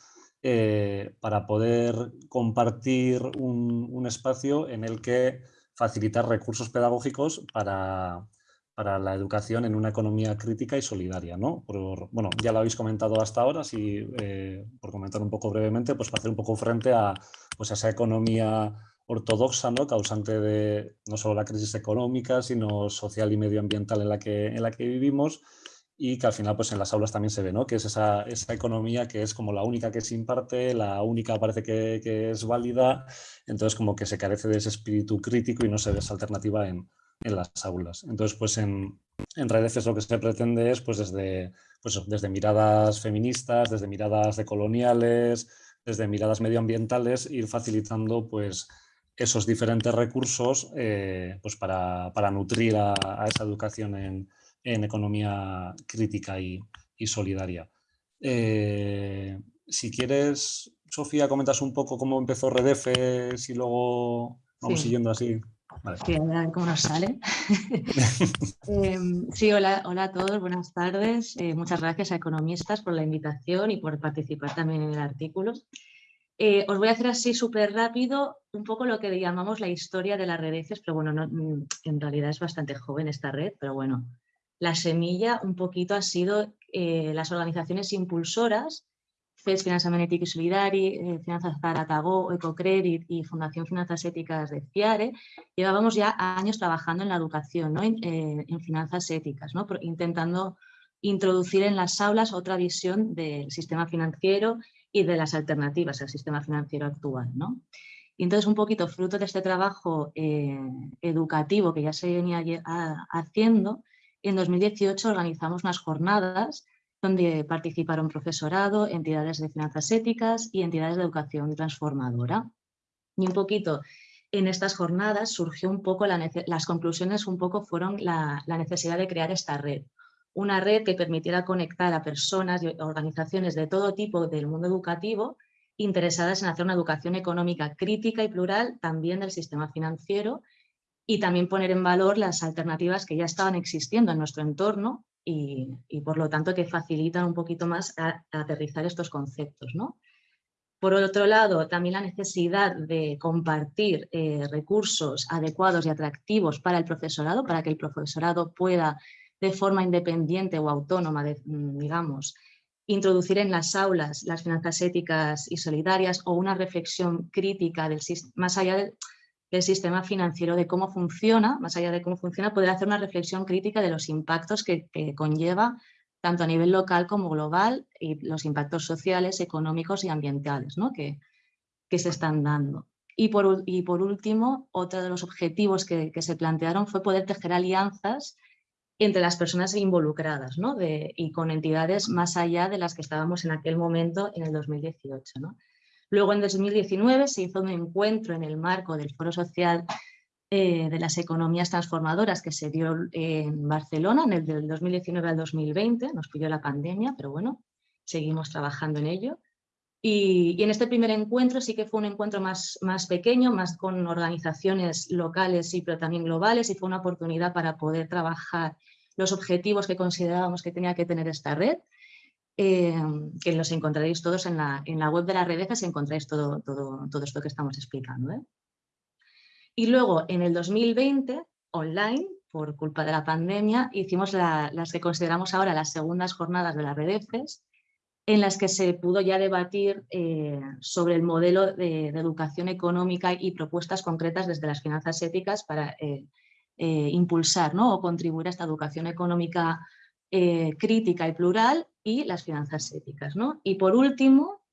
para poder compartir un, un espacio en el que facilitar recursos pedagógicos para, para la educación en una economía crítica y solidaria. ¿no? Bueno, ya lo habéis comentado hasta ahora, eh, por comentar un poco brevemente, pues para hacer un poco frente a, pues esa economía ortodoxa, ¿no? causante de no solo la crisis económica, sino social y medioambiental en la que, en la que vivimos y que al final pues en las aulas también se ve, ¿no? que es esa, esa economía que es como la única que se imparte, la única parece que, que es válida, entonces como que se carece de ese espíritu crítico y no se ve esa alternativa en, en las aulas. Entonces, pues en, en redes lo que se pretende es, pues desde, pues desde miradas feministas, desde miradas decoloniales, desde miradas medioambientales, ir facilitando pues esos diferentes recursos eh, pues para, para, nutrir a, esa educación en, en economía crítica y, y solidaria. Eh, si quieres, Sofía, comentas un poco cómo empezó Redefe, y luego vamos siguiendo así. Vale. cómo nos sale. <laughs> Em, sí, hola, hola a todos, buenas tardes. Eh, muchas gracias a Economistas por la invitación y por participar también en el artículo. Eh, os voy a hacer así súper rápido un poco lo que llamamos la historia de las redes, pero bueno, mm, en realidad es bastante joven esta red, pero bueno, la semilla un poquito ha sido eh, las organizaciones impulsoras FES Finanzament Étic y Solidari, eh, Finanzas Zaratagó, Ecocredit y Fundación Finanzas Éticas de FIARE, llevábamos ya años trabajando en la educación, ¿no? en, eh, finanzas éticas, ¿no? intentando introducir en las aulas otra visión del sistema financiero y de las alternativas al sistema financiero actual. ¿no? Y entonces un poquito fruto de este trabajo eh, educativo que ya se venía haciendo, en 2018 organizamos unas jornadas donde participaron profesorado, entidades de finanzas éticas y entidades de educación transformadora. Y un poquito en estas jornadas surgió un poco, las conclusiones un poco fueron la, necesidad de crear esta red. Una red que permitiera conectar a personas y organizaciones de todo tipo del mundo educativo interesadas en hacer una educación económica crítica y plural también del sistema financiero y también poner en valor las alternativas que ya estaban existiendo en nuestro entorno y, por lo tanto que facilitan un poquito más a, aterrizar estos conceptos. ¿no? Por otro lado, también la necesidad de compartir eh, recursos adecuados y atractivos para el profesorado, para que el profesorado pueda de forma independiente o autónoma, mm, digamos, introducir en las aulas las finanzas éticas y solidarias o una reflexión crítica del, más allá del, sistema financiero, de cómo funciona, más allá de cómo funciona, poder hacer una reflexión crítica de los impactos que, conlleva tanto a nivel local como global y los impactos sociales, económicos y ambientales ¿no? que, que, se están dando. Y por, y por último, otro de los objetivos que, se plantearon fue poder tejer alianzas entre las personas involucradas ¿no? de, y con entidades más allá de las que estábamos en aquel momento en el 2018. ¿no? Luego en 2019 se hizo un encuentro en el marco del Foro Social eh, de las Economías Transformadoras que se dio en Barcelona en el del 2019 al 2020, nos pilló la pandemia, pero bueno, seguimos trabajando en ello. Y, en este primer encuentro sí que fue un encuentro más, más pequeño, más con organizaciones locales y pero también globales y fue una oportunidad para poder trabajar los objetivos que considerábamos que tenía que tener esta red eh, que los encontraréis todos en la, en la web de la Redejas, encontráis todo, todo, todo esto que estamos explicando. ¿eh? Y luego, en el 2020, online, por culpa de la pandemia, hicimos las que consideramos ahora las segundas jornadas de la Redefes, en las que se pudo ya debatir eh, sobre el modelo de, educación económica y propuestas concretas desde las finanzas éticas para impulsar ¿no? o contribuir a esta educación económica crítica y plural y las finanzas éticas. ¿no? Y por último,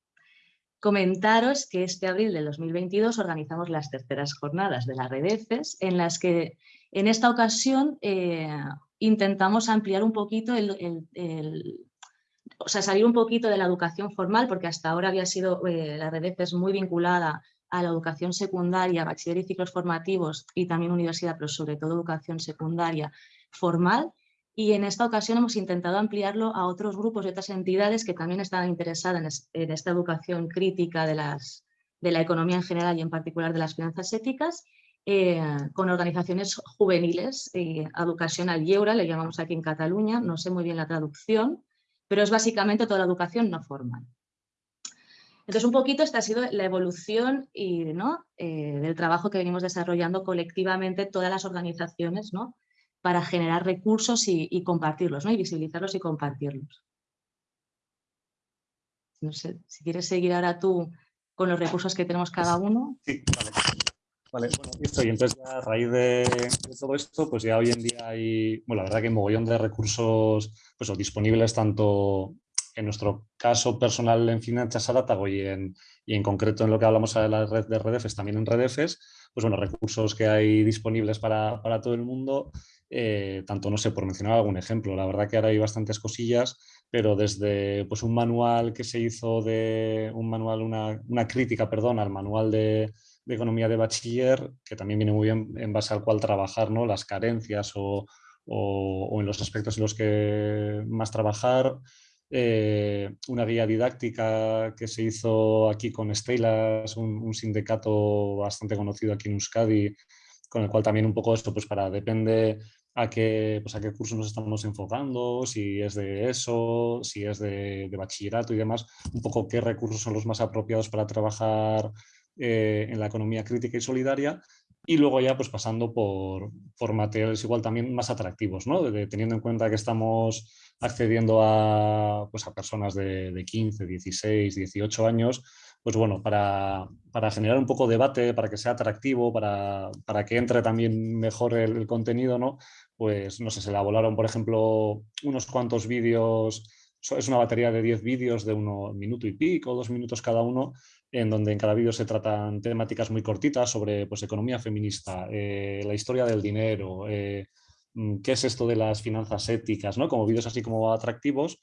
comentaros que este abril del 2022 organizamos las terceras jornadas de la red EFES, en las que en esta ocasión eh, intentamos ampliar un poquito el, o sea, salir un poquito de la educación formal, porque hasta ahora había sido eh, la red EFES muy vinculada a la educación secundaria, bachiller y ciclos formativos y también universidad, pero sobre todo educación secundaria formal, y en esta ocasión hemos intentado ampliarlo a otros grupos y otras entidades que también están interesadas en, esta educación crítica de la economía en general y en particular de las finanzas éticas, eh, con organizaciones juveniles, eh, Educación al Lleura, le llamamos aquí en Cataluña, no sé muy bien la traducción, pero es básicamente toda la educación no formal. Entonces, un poquito esta ha sido la evolución y, ¿no? Eh, del trabajo que venimos desarrollando colectivamente todas las organizaciones ¿no? para generar recursos y, compartirlos, ¿no? y visibilizarlos y compartirlos. No sé, si quieres seguir ahora tú con los recursos que tenemos cada uno. Sí, vale. Vale, bueno, listo. Y entonces a raíz de, todo esto, pues ya hoy en día hay, bueno, la verdad que hay mogollón de recursos pues, disponibles tanto en nuestro caso personal en Finanzas Adátago y en, y en concreto en lo que hablamos de la red de Redefes, también en Redefes, pues bueno, recursos que hay disponibles para, para todo el mundo eh, tanto, no sé, por mencionar algún ejemplo, la verdad que ahora hay bastantes cosillas, pero desde pues, un manual que se hizo de, un manual, una, una crítica, perdón, al manual de, de, economía de bachiller, que también viene muy bien en base al cual trabajar, ¿no? Las carencias o, o, en los aspectos en los que más trabajar, eh, una guía didáctica que se hizo aquí con Estelas, un, un, sindicato bastante conocido aquí en Euskadi, con el cual también un poco esto, pues para, depende a qué, pues a qué curso nos estamos enfocando, si es de eso, si es de, bachillerato y demás, un poco qué recursos son los más apropiados para trabajar eh, en la economía crítica y solidaria y luego ya pues pasando por, por materiales igual también más atractivos, ¿no? teniendo en cuenta que estamos accediendo a, pues a personas de, de 15, 16, 18 años, pues bueno, para, para, generar un poco de debate, para que sea atractivo, para, para que entre también mejor el, contenido, ¿no? Pues no sé, se elaboraron, por ejemplo, unos cuantos vídeos, es una batería de 10 vídeos de un minuto y pico, dos minutos cada uno, en donde en cada vídeo se tratan temáticas muy cortitas sobre pues, economía feminista, eh, la historia del dinero, eh, mm, qué es esto de las finanzas éticas, ¿no? Como vídeos así como atractivos.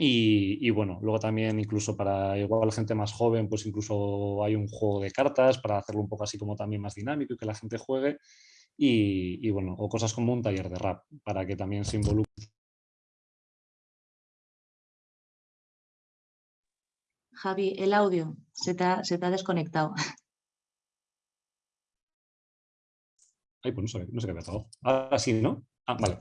Y, bueno, luego también incluso para igual gente más joven, pues incluso hay un juego de cartas para hacerlo un poco así como también más dinámico y que la gente juegue. Y, y bueno, o cosas como un taller de rap para que también se involucre Javi, el audio se te ha, desconectado. <laughs> Ay, pues no sé, no sé qué ha pasado. Ahora sí, ¿no? Ah, vale.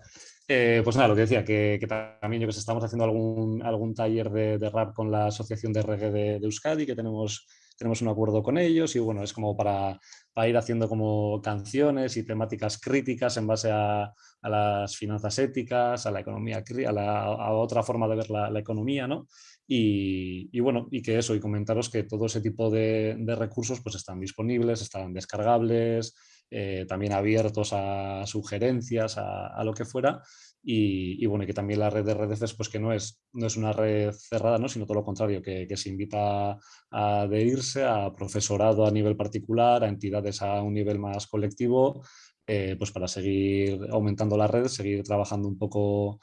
Eh, pues nada, lo que decía, que, también yo que estamos haciendo algún, algún taller de, rap con la Asociación de Reggae de, Euskadi, que tenemos, tenemos un acuerdo con ellos y bueno, es como para, ir haciendo como canciones y temáticas críticas en base a, las finanzas éticas, a la economía, a, la, a otra forma de ver la, la economía, ¿no? Y, bueno, y que eso, y comentaros que todo ese tipo de, recursos pues están disponibles, están descargables, eh, también abiertos a sugerencias, a, lo que fuera. Y, bueno, y que también la red de redes pues que no es, no es una red cerrada, ¿no? sino todo lo contrario, que, se invita a adherirse a profesorado a nivel particular, a entidades a un nivel más colectivo, eh, pues para seguir aumentando la red, seguir trabajando un poco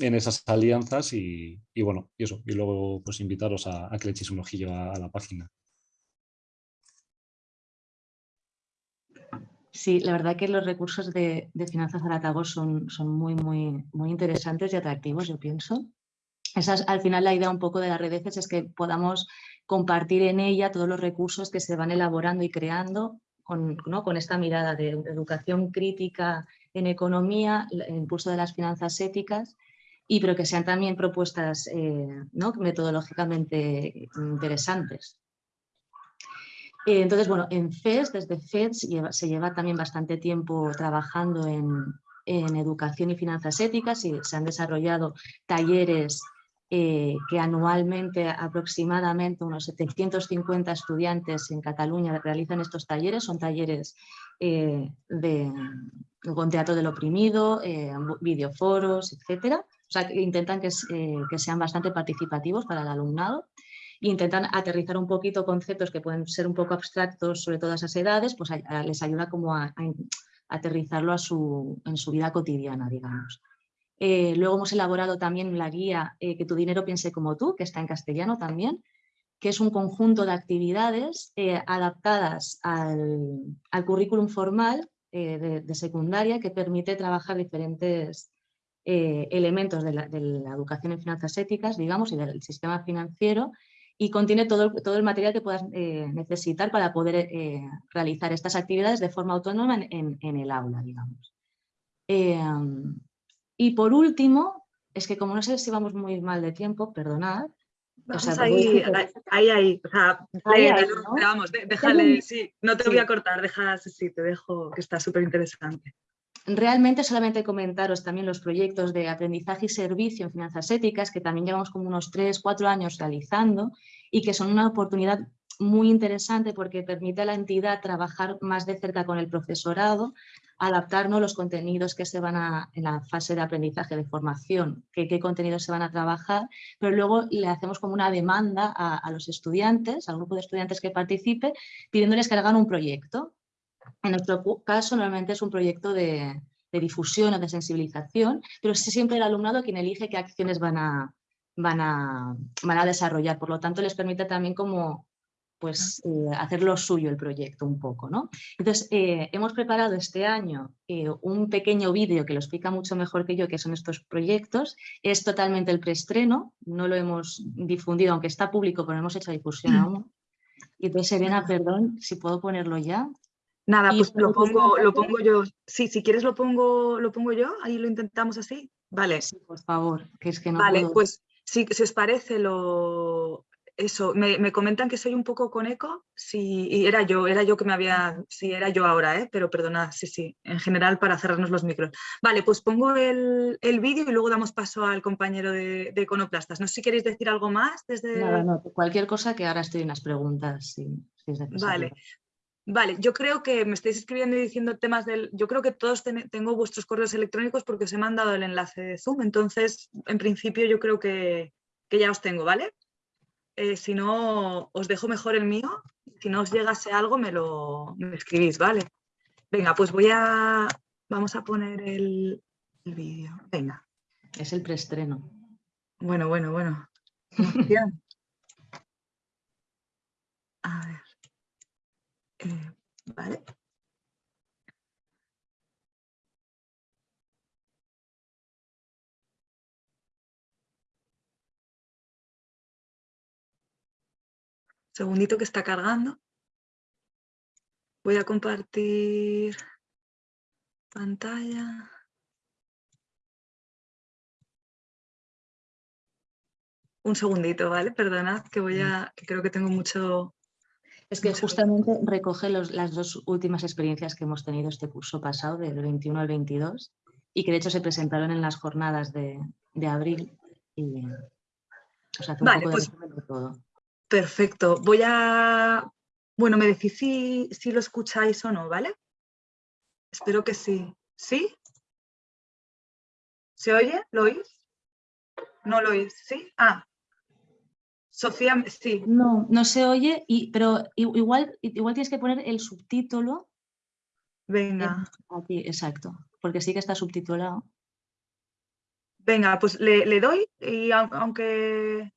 en esas alianzas y, bueno, y eso, y luego pues invitaros a, que le echéis un ojillo a, la página. Sí, la verdad que los recursos de, finanzas Galatagos son, son muy, muy, muy interesantes y atractivos, yo pienso. Esa es, al final la idea un poco de las redes es que podamos compartir en ella todos los recursos que se van elaborando y creando con, ¿no? con esta mirada de educación crítica en economía, el impulso de las finanzas éticas y pero que sean también propuestas eh, metodológicamente interesantes. Eh, entonces, bueno, en FES, desde FES se lleva también bastante tiempo trabajando en, educación y finanzas éticas y se han desarrollado talleres eh, que anualmente aproximadamente unos 750 estudiantes en Cataluña realizan estos talleres, son talleres de, con teatro del oprimido, videoforos, etcétera. O sea, que intentan eh, que, sean bastante participativos para el alumnado intentan aterrizar un poquito conceptos que pueden ser un poco abstractos sobre todas esas edades, pues les ayuda como a, aterrizarlo en su vida cotidiana, digamos. Eh, luego hemos elaborado también la guía eh, Que tu dinero piense como tú, que está en castellano también, que es un conjunto de actividades adaptadas al, currículum formal de, secundaria que permite trabajar diferentes eh, elementos de la, educación en finanzas éticas, digamos, y del sistema financiero, y contiene todo, todo el material que puedas eh, necesitar para poder eh, realizar estas actividades de forma autónoma en, el aula, digamos. y por último, es que como no sé si vamos muy mal de tiempo, perdonad, ahí, ahí, ahí, o sea, vamos, déjale, sí, no te voy a cortar, deja, sí, te dejo, que está súper interesante. Realmente solamente comentaros también los proyectos de aprendizaje y servicio en finanzas éticas, que también llevamos como unos 3, 4 años realizando y que son una oportunidad muy interesante porque permite a la entidad trabajar más de cerca con el profesorado, adaptarnos los contenidos que se van a, en la fase de aprendizaje, de formación, qué contenidos se van a trabajar, pero luego le hacemos como una demanda a, a los estudiantes, al grupo de estudiantes que participe, pidiéndoles que hagan un proyecto en nuestro caso, normalmente es un proyecto de, difusión o de sensibilización, pero es siempre el alumnado quien elige qué acciones van a, van a, van a desarrollar. Por lo tanto, les permite también como pues, eh, hacer lo suyo el proyecto un poco. ¿no? Entonces, eh, hemos preparado este año eh, un pequeño vídeo que lo explica mucho mejor que yo, que son estos proyectos. Es totalmente el preestreno, no lo hemos difundido, aunque está público, pero no hemos hecho difusión aún. Y entonces, Serena, perdón, si puedo ponerlo ya. Nada, pues lo pongo, lo pongo yo. Sí, si quieres lo pongo, lo pongo yo, ahí lo intentamos así. Vale. Sí, por favor, que es que no Vale, pues si, si, os parece lo... Eso, me, comentan que soy un poco con eco, sí, y era yo, era yo que me había, sí, era yo ahora, ¿eh? pero perdonad, sí, sí, en general para cerrarnos los micros. Vale, pues pongo el, el vídeo y luego damos paso al compañero de, de, Econoplastas. No sé si queréis decir algo más desde... Nada, no, cualquier cosa que ahora estoy en las preguntas, si, Vale, Vale, yo creo que me estáis escribiendo y diciendo temas del... Yo creo que todos tengo vuestros correos electrónicos porque os he mandado el enlace de Zoom, entonces en principio yo creo que, ya os tengo, ¿vale? Eh, si no, os dejo mejor el mío. Si no os llegase algo, me lo escribís, ¿vale? Venga, pues voy a... Vamos a poner el, el vídeo. Venga. Es el preestreno. Bueno, bueno, bueno. <laughs> A ver. Eh, vale. Segundito que está cargando. Voy a compartir pantalla. Un segundito, ¿vale? Perdonad que voy a, que creo que tengo mucho... Es que mucho- justamente recoge los- las dos últimas experiencias que hemos tenido este curso pasado, del 21 al 22, y que de hecho se presentaron en las jornadas de, de abril. Y, o sea, hace un Vale, poco de pues- todo. Perfecto. Voy a... Bueno, me decís si, si lo escucháis o no, ¿vale? Espero que sí. ¿Sí? ¿Se oye? ¿Lo oís? ¿No lo oís? ¿Sí? Ah. Sofía, sí. No, no se oye, y, pero igual, igual tienes que poner el subtítulo Venga. aquí, exacto, porque sí que está subtitulado. Venga, pues le, le doy y au- aunque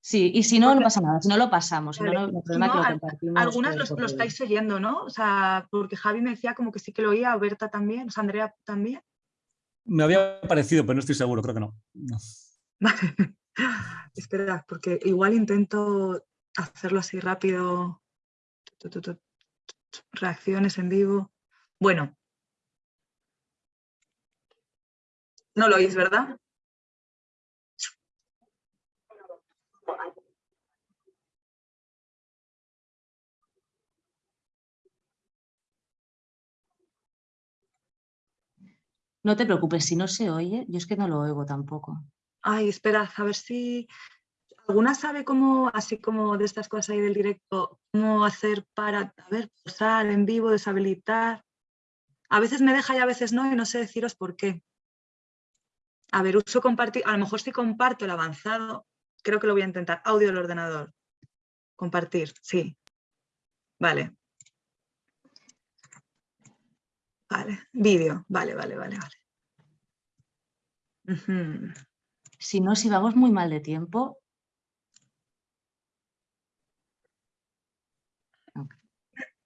Sí, y si no, no pasa nada, si no lo pasamos, si no, Vale, no, no hay si problema que no, lo compartimos. algunas los- lo, estáis oyendo, ¿no? O sea, porque Javi me decía como que sí que lo oía, Berta también, o sea, Andrea también. Me había parecido, pero no estoy seguro, creo que no. No. <laughs> Vale. Espera, porque igual intento hacerlo así rápido. Reacciones en vivo. Bueno. No lo oís, ¿verdad? No te preocupes, si no se oye, yo es que no lo oigo tampoco. Ay, esperad, a ver si alguna sabe cómo, así como de estas cosas ahí del directo, cómo hacer para, a ver, posar en vivo, deshabilitar. A veces me deja y a veces no, y no sé deciros por qué. A ver, uso compartir, a lo mejor si comparto el avanzado, creo que lo voy a intentar. Audio del ordenador. Compartir, sí. Vale. Vale, vídeo, vale, vale, vale, vale. Ujú. Si no, si vamos muy mal de tiempo,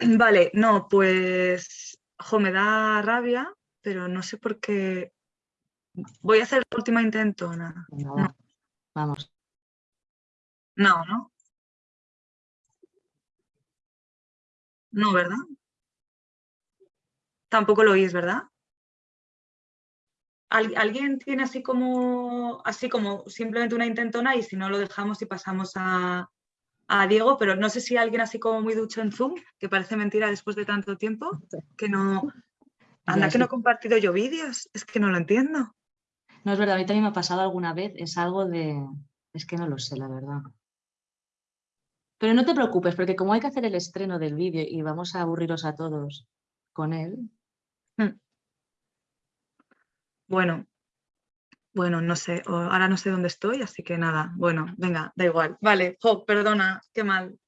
Vale, no, pues, jo, me da rabia, pero no sé por qué. Voy a hacer intentona. venga, No. va, vamos. No, ¿no? No, ¿verdad? Tampoco lo oís, ¿verdad? ¿Al- ¿Alguien tiene así como, así como simplemente una intentona y si no lo dejamos y pasamos a, a Diego? Pero no sé si alguien así como muy ducho en Zoom, que parece mentira después de tanto tiempo, que no... Anda, que no he compartido yo vídeos, es que no lo entiendo. No es verdad, a mí también me ha pasado alguna vez, es algo de... Es que no lo sé, la verdad. Pero no te preocupes, porque como hay que hacer el estreno del vídeo y vamos a aburriros a todos con él, Bueno, bueno, no sé, ahora no sé dónde estoy, así que nada, bueno, venga, da igual. Vale, jo, perdona, qué mal.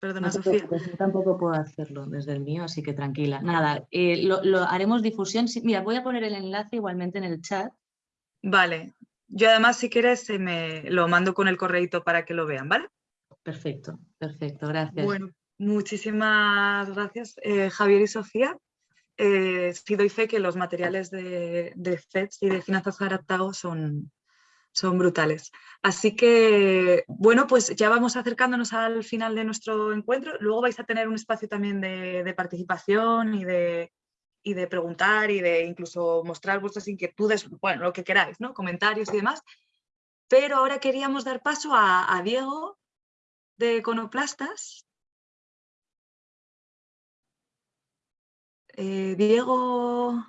Perdona, no Sofía. yo tampoco puedo hacerlo desde el mío, así que tranquila. Nada, eh, lo, lo haremos difusión. sí, Mira, voy a poner el enlace igualmente en el chat. Vale, yo además si quieres eh, me lo mando con el correíto para que lo vean, ¿vale? Perfecto, perfecto, gracias. Bueno, muchísimas gracias, eh, Javier y Sofía. Eh, sí doy fe que los materiales de, de FEDS y de finanzas adaptados son, son brutales. Así que, bueno, pues ya vamos acercándonos al final de nuestro encuentro. Luego vais a tener un espacio también de, participación y de, y de preguntar y de incluso mostrar vuestras inquietudes, bueno, lo que queráis, ¿no? Comentarios y demás. Pero ahora queríamos dar paso a, Diego de Econoplastas. Eh, Diego,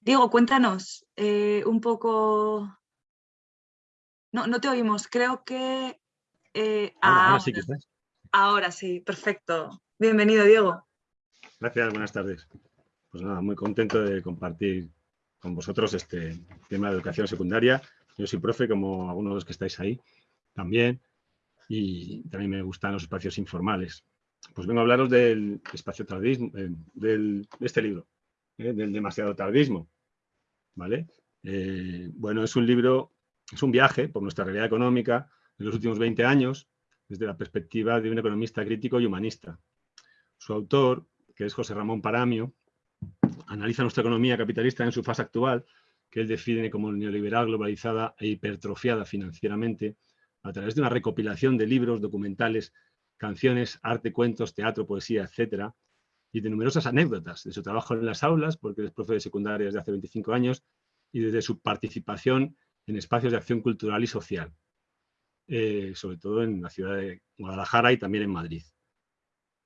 Diego, cuéntanos eh, un poco. No, no te oímos, creo que. eh, Ahora, ahora sí, ahora sí, perfecto. Bienvenido, Diego. Gracias, buenas tardes. Pues nada, muy contento de compartir con vosotros este tema de educación secundaria. Yo soy profe, como algunos de los que estáis ahí también, y también me gustan los espacios informales. Pues vengo a hablaros del espacio tardismo, eh, del, de este libro, eh, del demasiado tardismo. ¿vale? Eh, bueno, es un libro, es un viaje por nuestra realidad económica de los últimos 20 años desde la perspectiva de un economista crítico y humanista. Su autor, que es José Ramón Paramio, analiza nuestra economía capitalista en su fase actual, que él define como neoliberal, globalizada e hipertrofiada financieramente, a través de una recopilación de libros, documentales, canciones, arte, cuentos, teatro, poesía, etcétera, y de numerosas anécdotas de su trabajo en las aulas, porque es profe de secundaria desde hace 25 años, y desde su participación en espacios de acción cultural y social, eh, sobre todo en la ciudad de Guadalajara y también en Madrid.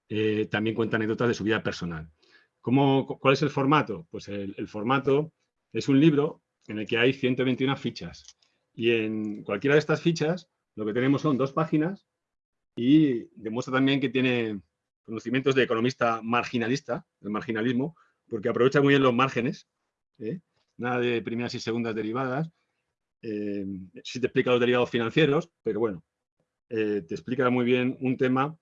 Eh, también cuenta anécdotas de su vida personal. ¿Cómo, ¿Cuál es el formato? Pues el, formato es un libro en el que hay 121 fichas y en cualquiera de estas fichas lo que tenemos son dos páginas y demuestra también que tiene conocimientos de economista marginalista, del marginalismo, porque aprovecha muy bien los márgenes, ¿eh? nada de primeras y segundas derivadas, eh, sí te explica los derivados financieros, pero bueno, eh, te explica muy bien un tema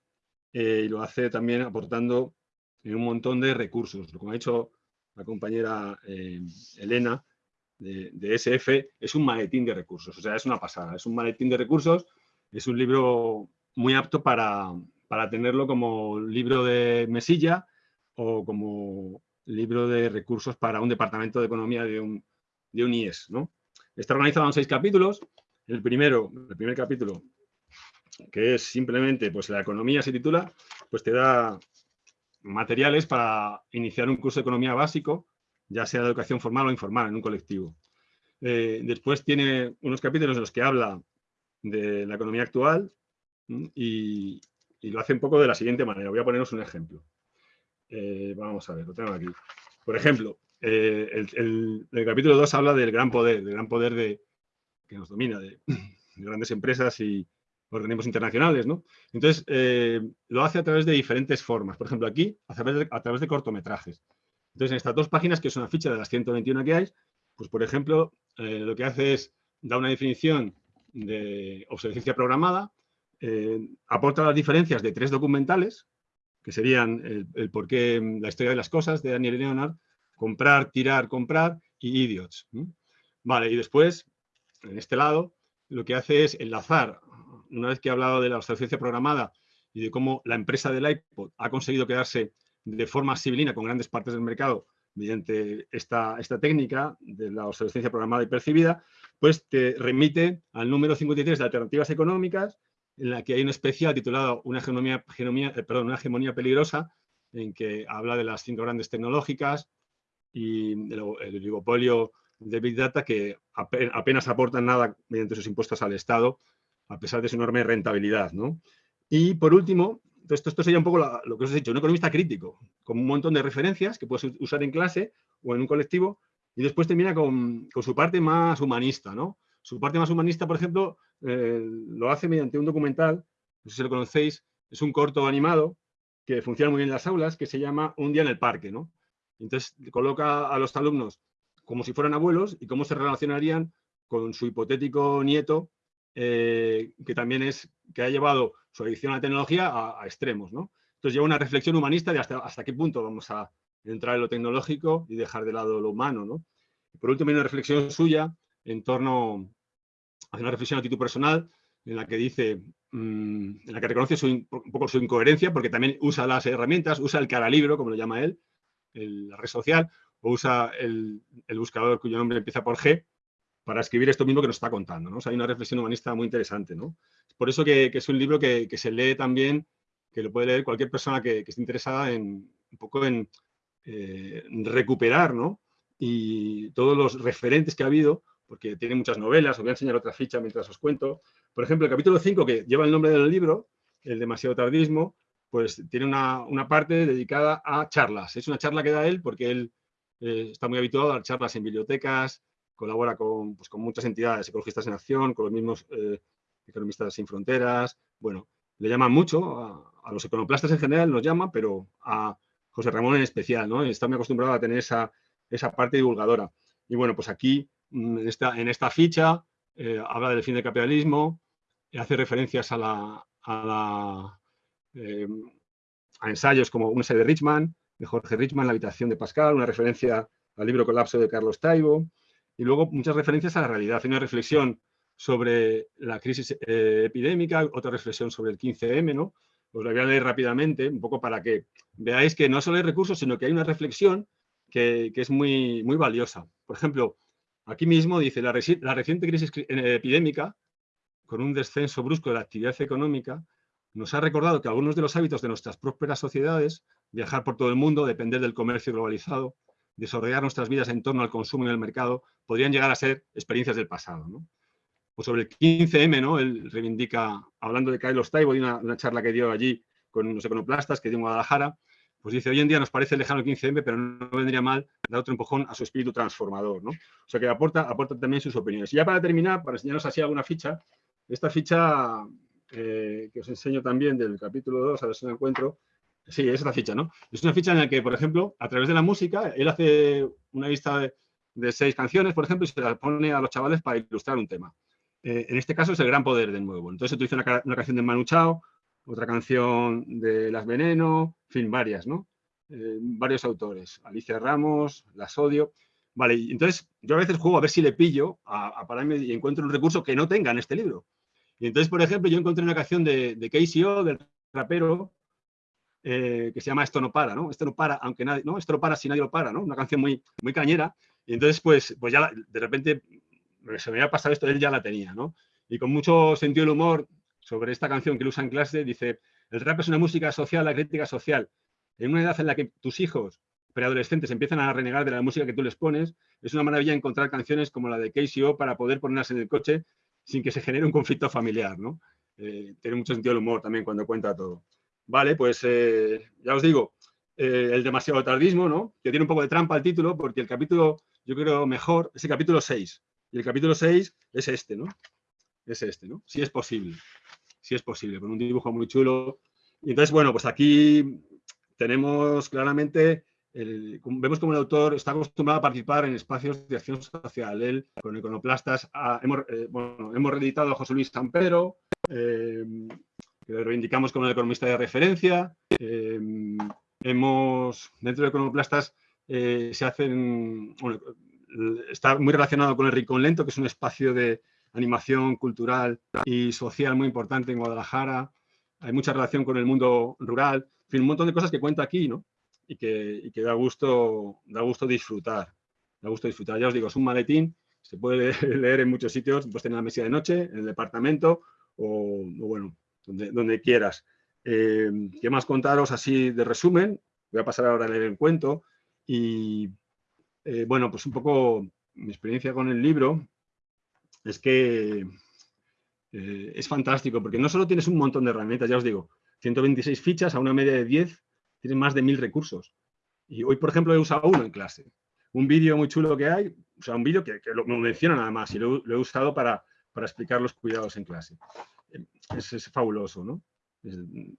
y lo hace también aportando un montón de recursos. Como ha dicho la compañera Elena de, de SF, es un maletín de recursos, o sea, es una pasada, es un maletín de recursos, es un libro muy apto para, tenerlo como libro de mesilla o como libro de recursos para un departamento de economía de un, de un IES. ¿no? Está organizado en seis capítulos. El primero, el primer capítulo, que es simplemente, pues la economía se titula, pues te da materiales para iniciar un curso de economía básico, ya sea de educación formal o informal en un colectivo. Eh, después tiene unos capítulos en los que habla de la economía actual, y, lo hace un poco de la siguiente manera. Voy a poneros un ejemplo. Eh, vamos a ver, lo tengo aquí. Por ejemplo, eh, el, capítulo 2 habla del gran poder, del gran poder de, que nos domina, de, <clears throat> grandes empresas y organismos internacionales, ¿no? Entonces, eh, lo hace a través de diferentes formas. Por ejemplo, aquí, a través de, cortometrajes. Entonces, en estas dos páginas, que es una ficha de las 121 que hay, pues, por ejemplo, lo que hace es, da una definición de obsolescencia programada, eh, aporta las diferencias de tres documentales, que serían el, por qué mm, la historia de las cosas de Daniel Leonard, comprar, tirar, comprar y idiots. Vale, y después, en este lado, lo que hace es enlazar, una vez que ha hablado de la obsolescencia programada y de cómo la empresa del iPod ha conseguido quedarse de forma civilina con grandes partes del mercado mediante esta, esta técnica de la obsolescencia programada y percibida, pues te remite al número 53 de alternativas económicas, en la que hay un especial titulado una hegemonía, eh, perdón, una hegemonía peligrosa, en que habla de las cinco grandes tecnológicas y el, oligopolio de Big Data que apenas aportan nada mediante sus impuestos al Estado, a pesar de su enorme rentabilidad. ¿no? Y por último, esto, esto sería un poco lo que os he dicho, un economista crítico, con un montón de referencias que puedes usar en clase o en un colectivo, y después termina con, con su parte más humanista, ¿no? Su parte más humanista, por ejemplo, eh, lo hace mediante un documental, no sé si lo conocéis, es un corto animado que funciona muy bien en las aulas, que se llama Un día en el parque. ¿no? Entonces coloca a los alumnos como si fueran abuelos y cómo se relacionarían con su hipotético nieto, eh, que también es, que ha llevado su adicción a la tecnología a, extremos. ¿no? Entonces lleva una reflexión humanista de hasta, hasta qué punto vamos a entrar en lo tecnológico y dejar de lado lo humano. ¿no? por último, hay una reflexión suya en torno hace una reflexión a título personal en la que dice, mm, en la que reconoce un poco su incoherencia, porque también usa las herramientas, usa el cara libro, como lo llama él, la red social, o usa el, buscador cuyo nombre empieza por G, para escribir esto mismo que nos está contando. ¿no? hay una reflexión humanista muy interesante. ¿no? Por eso que, es un libro que, se lee también, que lo puede leer cualquier persona que, esté interesada en un poco en eh, recuperar ¿no? y todos los referentes que ha habido porque tiene muchas novelas, os voy a enseñar otra ficha mientras os cuento. Por ejemplo, el capítulo 5, que lleva el nombre del libro, el demasiado tardismo, pues tiene una, parte dedicada a charlas. Es una charla que da él porque él eh, está muy habituado a dar charlas en bibliotecas, colabora con, pues, con muchas entidades ecologistas en acción, con los mismos eh, economistas sin fronteras. Bueno, le llaman mucho, a, los econoplastas en general nos llaman, pero a José Ramón en especial, ¿no? Está muy acostumbrado a tener esa, esa parte divulgadora. Y bueno, pues aquí esta, en esta ficha eh, habla del fin del capitalismo, hace referencias a, la, a, eh, ensayos como un ensayo de Richman, de Jorge Richman, La habitación de Pascal, una referencia al libro Colapso de Carlos Taibo, y luego muchas referencias a la realidad. Hay una reflexión sobre la crisis eh, epidémica, otra reflexión sobre el 15M, ¿no? Os la voy a leer rápidamente, un poco para que veáis que no solo hay recursos, sino que hay una reflexión que, es muy, muy valiosa. Por ejemplo, aquí mismo dice, la, reciente crisis eh, epidémica, con un descenso brusco de la actividad económica, nos ha recordado que algunos de los hábitos de nuestras prósperas sociedades, viajar por todo el mundo, depender del comercio globalizado, desarrollar nuestras vidas en torno al consumo y al mercado, podrían llegar a ser experiencias del pasado. ¿no? O sobre el 15M, ¿no? él reivindica, hablando de Carlos Taibo, de una, charla que dio allí con unos econoplastas que dio en Guadalajara, pues dice, hoy en día nos parece lejano el 15M, pero no vendría mal dar otro empujón a su espíritu transformador. ¿no? O sea que aporta, aporta también sus opiniones. Y ya para terminar, para enseñaros así alguna ficha, esta ficha eh, que os enseño también del capítulo 2, a ver si lo encuentro, Sí, es la ficha, ¿no? Es una ficha en la que, por ejemplo, a través de la música, él hace una lista de, seis canciones, por ejemplo, y se las pone a los chavales para ilustrar un tema. Eh, en este caso es el gran poder de nuevo. Entonces utiliza una, una canción de Manu Chao, otra canción de Las Veneno, en fin, varias, ¿no? Eh, varios autores, Alicia Ramos, Las Odio. Vale, entonces yo a veces juego a ver si le pillo a, pararme y encuentro un recurso que no tenga en este libro. Y entonces, por ejemplo, yo encontré una canción de, de KCO, del rapero, eh, que se llama Esto no para, ¿no? Esto no para, aunque nadie, ¿no? Esto no para si nadie lo para, ¿no? Una canción muy, muy cañera. Y entonces, pues, pues ya de repente se me había pasado esto, él ya la tenía, ¿no? Y con mucho sentido del humor sobre esta canción que él usa en clase, dice, el rap es una música social, la crítica social. En una edad en la que tus hijos preadolescentes empiezan a renegar de la música que tú les pones, es una maravilla encontrar canciones como la de KCO para poder ponerlas en el coche sin que se genere un conflicto familiar, ¿no? Eh, tiene mucho sentido el humor también cuando cuenta todo. Vale, pues eh, ya os digo, eh, el demasiado tardismo, ¿no? Que tiene un poco de trampa el título, porque el capítulo, yo creo mejor, es el capítulo 6. Y el capítulo 6 es este, ¿no? Es este, ¿no? Si es posible. Si es posible, con un dibujo muy chulo. Y entonces, bueno, pues aquí tenemos claramente, vemos como el autor está acostumbrado a participar en espacios de acción social. Él, con Iconoplastas, hemos, eh, bueno, hemos reeditado a José Luis Sampero, que lo reivindicamos como el economista de referencia. Eh, hemos, dentro de Econoplastas, eh, se hacen, está muy relacionado con el Rincón Lento, que es un espacio de animación cultural y social muy importante en Guadalajara. Hay mucha relación con el mundo rural. En fin, un montón de cosas que cuenta aquí, ¿no? Y que, da, gusto, da gusto disfrutar. Da gusto disfrutar. Ya os digo, es un maletín, se puede <laughs> leer en muchos sitios, pues en la mesa de noche, en el departamento, o, o bueno, donde, quieras. Eh, ¿Qué más contaros así de resumen? Voy a pasar ahora a leer el cuento. Y eh, bueno, pues un poco mi experiencia con el libro es que eh, es fantástico, porque no solo tienes un montón de herramientas, ya os digo, 126 fichas a una media de 10, tienes más de mil recursos. Y hoy, por ejemplo, he usado uno en clase. Un vídeo muy chulo que hay, o sea, un vídeo que, lo, menciona nada más y lo, he usado para, para explicar los cuidados en clase es, fabuloso, ¿no?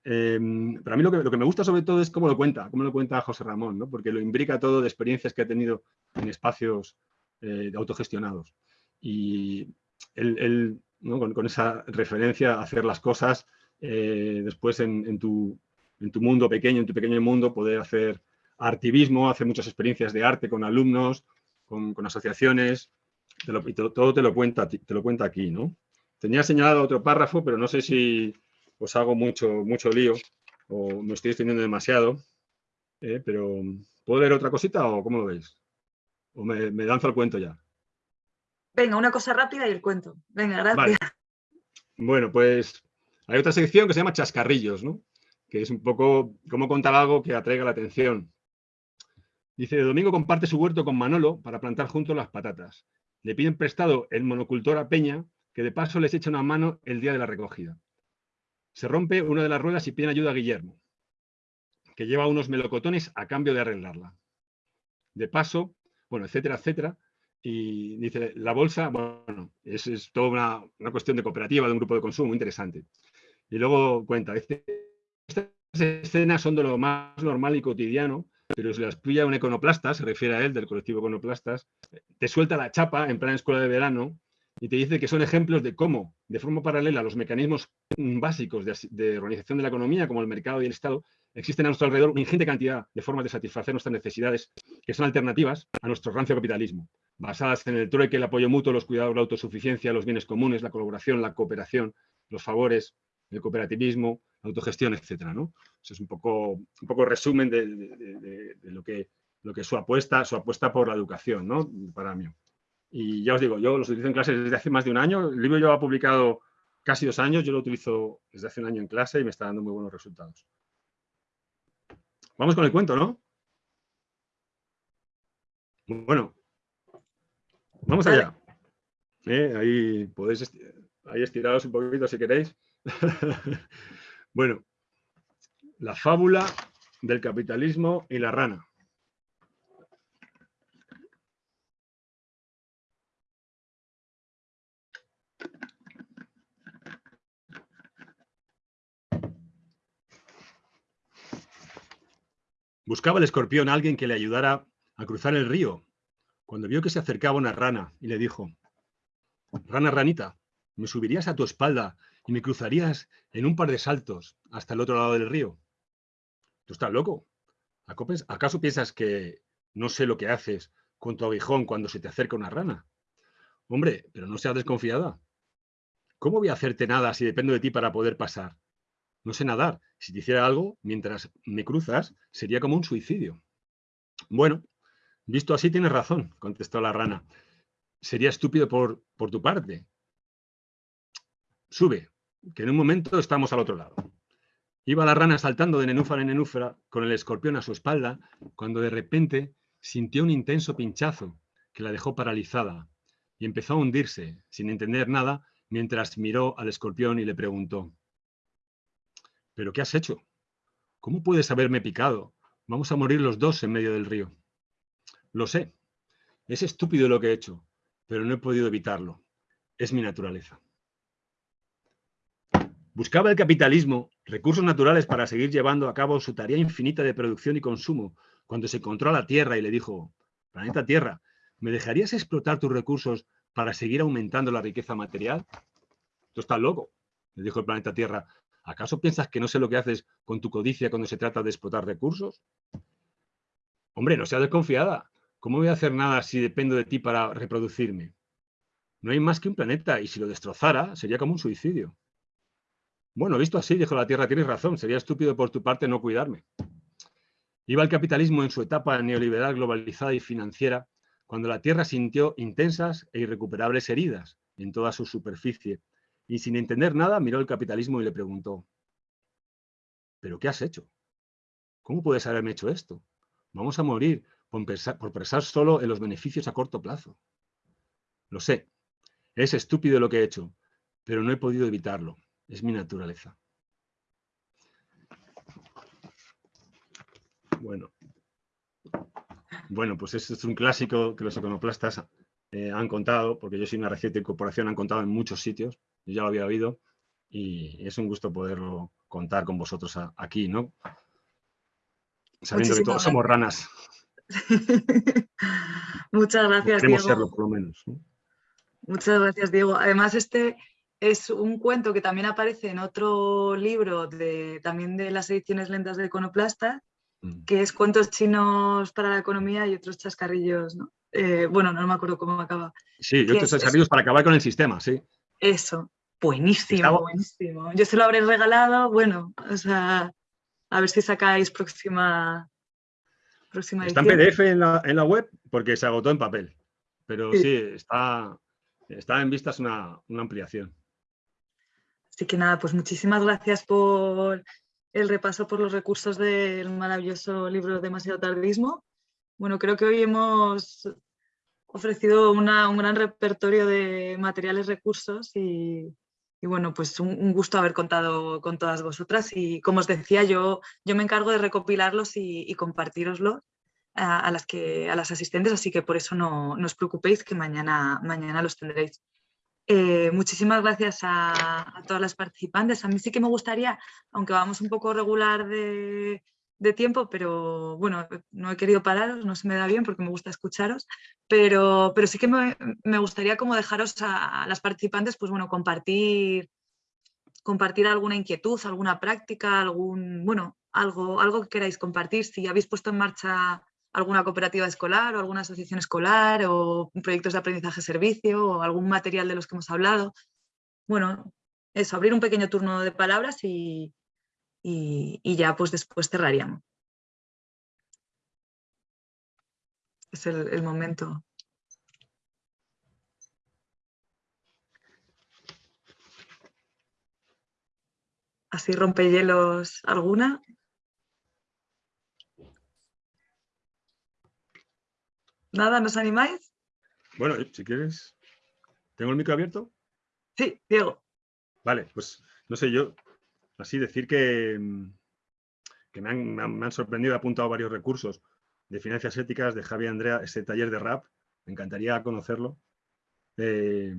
Em, pero a mí lo que, lo que, me gusta sobre todo es cómo lo cuenta, cómo lo cuenta José Ramón, ¿no? porque lo imbrica todo de experiencias que ha tenido en espacios eh, autogestionados. Y con, esa referencia a hacer las cosas, eh, después en, tu, en, tu, mundo pequeño, en tu pequeño mundo, poder hacer artivismo, hacer muchas experiencias de arte con alumnos, con, asociaciones, y todo, te lo cuenta, te lo cuenta aquí, ¿no? Tenía señalado otro párrafo, pero no sé si os hago mucho, mucho lío o me estoy extendiendo demasiado. Eh, pero, ¿puedo leer otra cosita o cómo lo veis? ¿O me, me lanzo el cuento ya? Venga, una cosa rápida y el cuento. Venga, gracias. Bueno, pues hay otra sección que se llama chascarrillos, ¿no? Que es un poco cómo contar algo que atraiga la atención. Dice, Domingo comparte su huerto con Manolo para plantar juntos las patatas. Le piden prestado el monocultor a Peña que de paso les echa una mano el día de la recogida. Se rompe una de las ruedas y piden ayuda a Guillermo, que lleva unos melocotones a cambio de arreglarla. De paso, bueno, etcétera, etcétera. Y dice, la bolsa, bueno, es, es toda una, una, cuestión de cooperativa, de un grupo de consumo muy interesante. Y luego cuenta, estas escenas son de lo más normal y cotidiano, pero si las pilla un econoplasta, se refiere a él, del colectivo Econoplastas, te suelta la chapa en plan escuela de verano y te dice que son ejemplos de cómo, de forma paralela, los mecanismos básicos de, organización de la economía, como el mercado y el Estado, existen a nuestro alrededor una ingente cantidad de formas de satisfacer nuestras necesidades que son alternativas a nuestro rancio capitalismo. basadas en el trueque, el apoyo mutuo, los cuidados, la autosuficiencia, los bienes comunes, la colaboración, la cooperación, los favores, el cooperativismo, la autogestión, etcétera, ¿no? Eso es un poco, un poco resumen de, lo, que, lo que su apuesta, su apuesta por la educación, ¿no? Para mí. Y ya os digo, yo los utilizo en clase desde hace más de un año. El libro ha publicado casi dos años, yo lo utilizo desde hace un año en clase y me está dando muy buenos resultados. Vamos con el cuento, ¿no? Bueno, vamos allá. Eh, ahí podéis ahí estiraros un poquito si queréis. <laughs> bueno, la fábula del capitalismo y la rana. Buscaba el escorpión a alguien que le ayudara a cruzar el río, cuando vio que se acercaba una rana y le dijo, Rana, ranita, me subirías a tu espalda y me cruzarías en un par de saltos hasta el otro lado del río. ¿Tú estás loco? ¿Acaso piensas que no sé lo que haces con tu aguijón cuando se te acerca una rana? Hombre, pero no seas desconfiada. ¿Cómo voy a hacerte nada si dependo de ti para poder pasar? No sé nadar. Si te hiciera algo mientras me cruzas, sería como un suicidio. Bueno, visto así tienes razón, contestó la rana. Sería estúpido por, por tu parte. Sube, que en un momento estamos al otro lado. Iba la rana saltando de nenúfara en nenúfara con el escorpión a su espalda, cuando de repente sintió un intenso pinchazo que la dejó paralizada y empezó a hundirse, sin entender nada, mientras miró al escorpión y le preguntó, ¿Pero qué has hecho? ¿Cómo puedes haberme picado? Vamos a morir los dos en medio del río. Lo sé. Es estúpido lo que he hecho, pero no he podido evitarlo. Es mi naturaleza. Buscaba el capitalismo recursos naturales para seguir llevando a cabo su tarea infinita de producción y consumo, cuando se encontró a la Tierra y le dijo, planeta Tierra, ¿me dejarías explotar tus recursos para seguir aumentando la riqueza material? Tú estás loco, le dijo el planeta Tierra. ¿Acaso piensas que no sé lo que haces con tu codicia cuando se trata de explotar recursos? Hombre, no seas desconfiada. ¿Cómo voy a hacer nada si dependo de ti para reproducirme? No hay más que un planeta y si lo destrozara sería como un suicidio. Bueno, visto así, dijo la Tierra, tienes razón, sería estúpido por tu parte no cuidarme. Iba el capitalismo en su etapa neoliberal globalizada y financiera cuando la Tierra sintió intensas e irrecuperables heridas en toda su superficie y sin entender nada miró el capitalismo y le preguntó, ¿pero qué has hecho? ¿Cómo puedes haberme hecho esto? Vamos a morir por pensar, solo en los beneficios a corto plazo. Lo sé, es estúpido lo que he hecho, pero no he podido evitarlo. Es mi naturaleza. Bueno, bueno pues este es un clásico que los econoplastas eh, han contado, porque yo soy una reciente incorporación, han contado en muchos sitios, yo ya lo había oído y es un gusto poderlo contar con vosotros aquí, ¿no? Sabiendo que todos somos ranas. <laughs> Muchas gracias, Diego. serlo, por lo menos. Muchas gracias, Diego. Además, este es un cuento que también aparece en otro libro de, también de las ediciones lentas de Iconoplasta, mm. que es Cuentos chinos para la economía y otros chascarrillos, ¿no? Eh, bueno, no me acuerdo cómo acaba. Sí, y otros chascarrillos para acabar con el sistema, sí. Eso, buenísimo, buenísimo. Yo se lo habré regalado, bueno, o sea, a ver si sacáis próxima, próxima Está en PDF en la, web porque se agotó en papel, pero sí, está, está en vistas una, una ampliación. Así que nada, pues muchísimas gracias por el repaso por los recursos del maravilloso libro Demasiado Tardismo. Bueno, creo que hoy hemos ofrecido un gran repertorio de materiales, recursos y, bueno, pues un, gusto haber contado con todas vosotras y como os decía, yo, yo me encargo de recopilarlos y, y a, las que, a las asistentes, así que por eso no, os preocupéis que mañana, mañana los tendréis. Eh, muchísimas gracias a, a, todas las participantes. A mí sí que me gustaría, aunque vamos un poco regular de, de tiempo, pero bueno, no he querido pararos, no se me da bien porque me gusta escucharos, pero, pero sí que me, gustaría como dejaros a, las participantes, pues bueno, compartir, compartir alguna inquietud, alguna práctica, algún, bueno, algo, algo que queráis compartir. Si habéis puesto en marcha alguna cooperativa escolar o alguna asociación escolar o proyectos de aprendizaje servicio o algún material de los que hemos hablado. Bueno, eso, abrir un pequeño turno de palabras y, y, ya pues después cerraríamos. Es el, momento. Así rompehielos alguna. ¿Nada? ¿Nos animáis? Bueno, si quieres. ¿Tengo el micro abierto? Sí, Diego. Vale, pues no sé, yo así decir que, mm, me, han, sorprendido, he apuntado varios recursos de finanzas éticas de Javi Andrea, ese taller de rap, me encantaría conocerlo. Eh,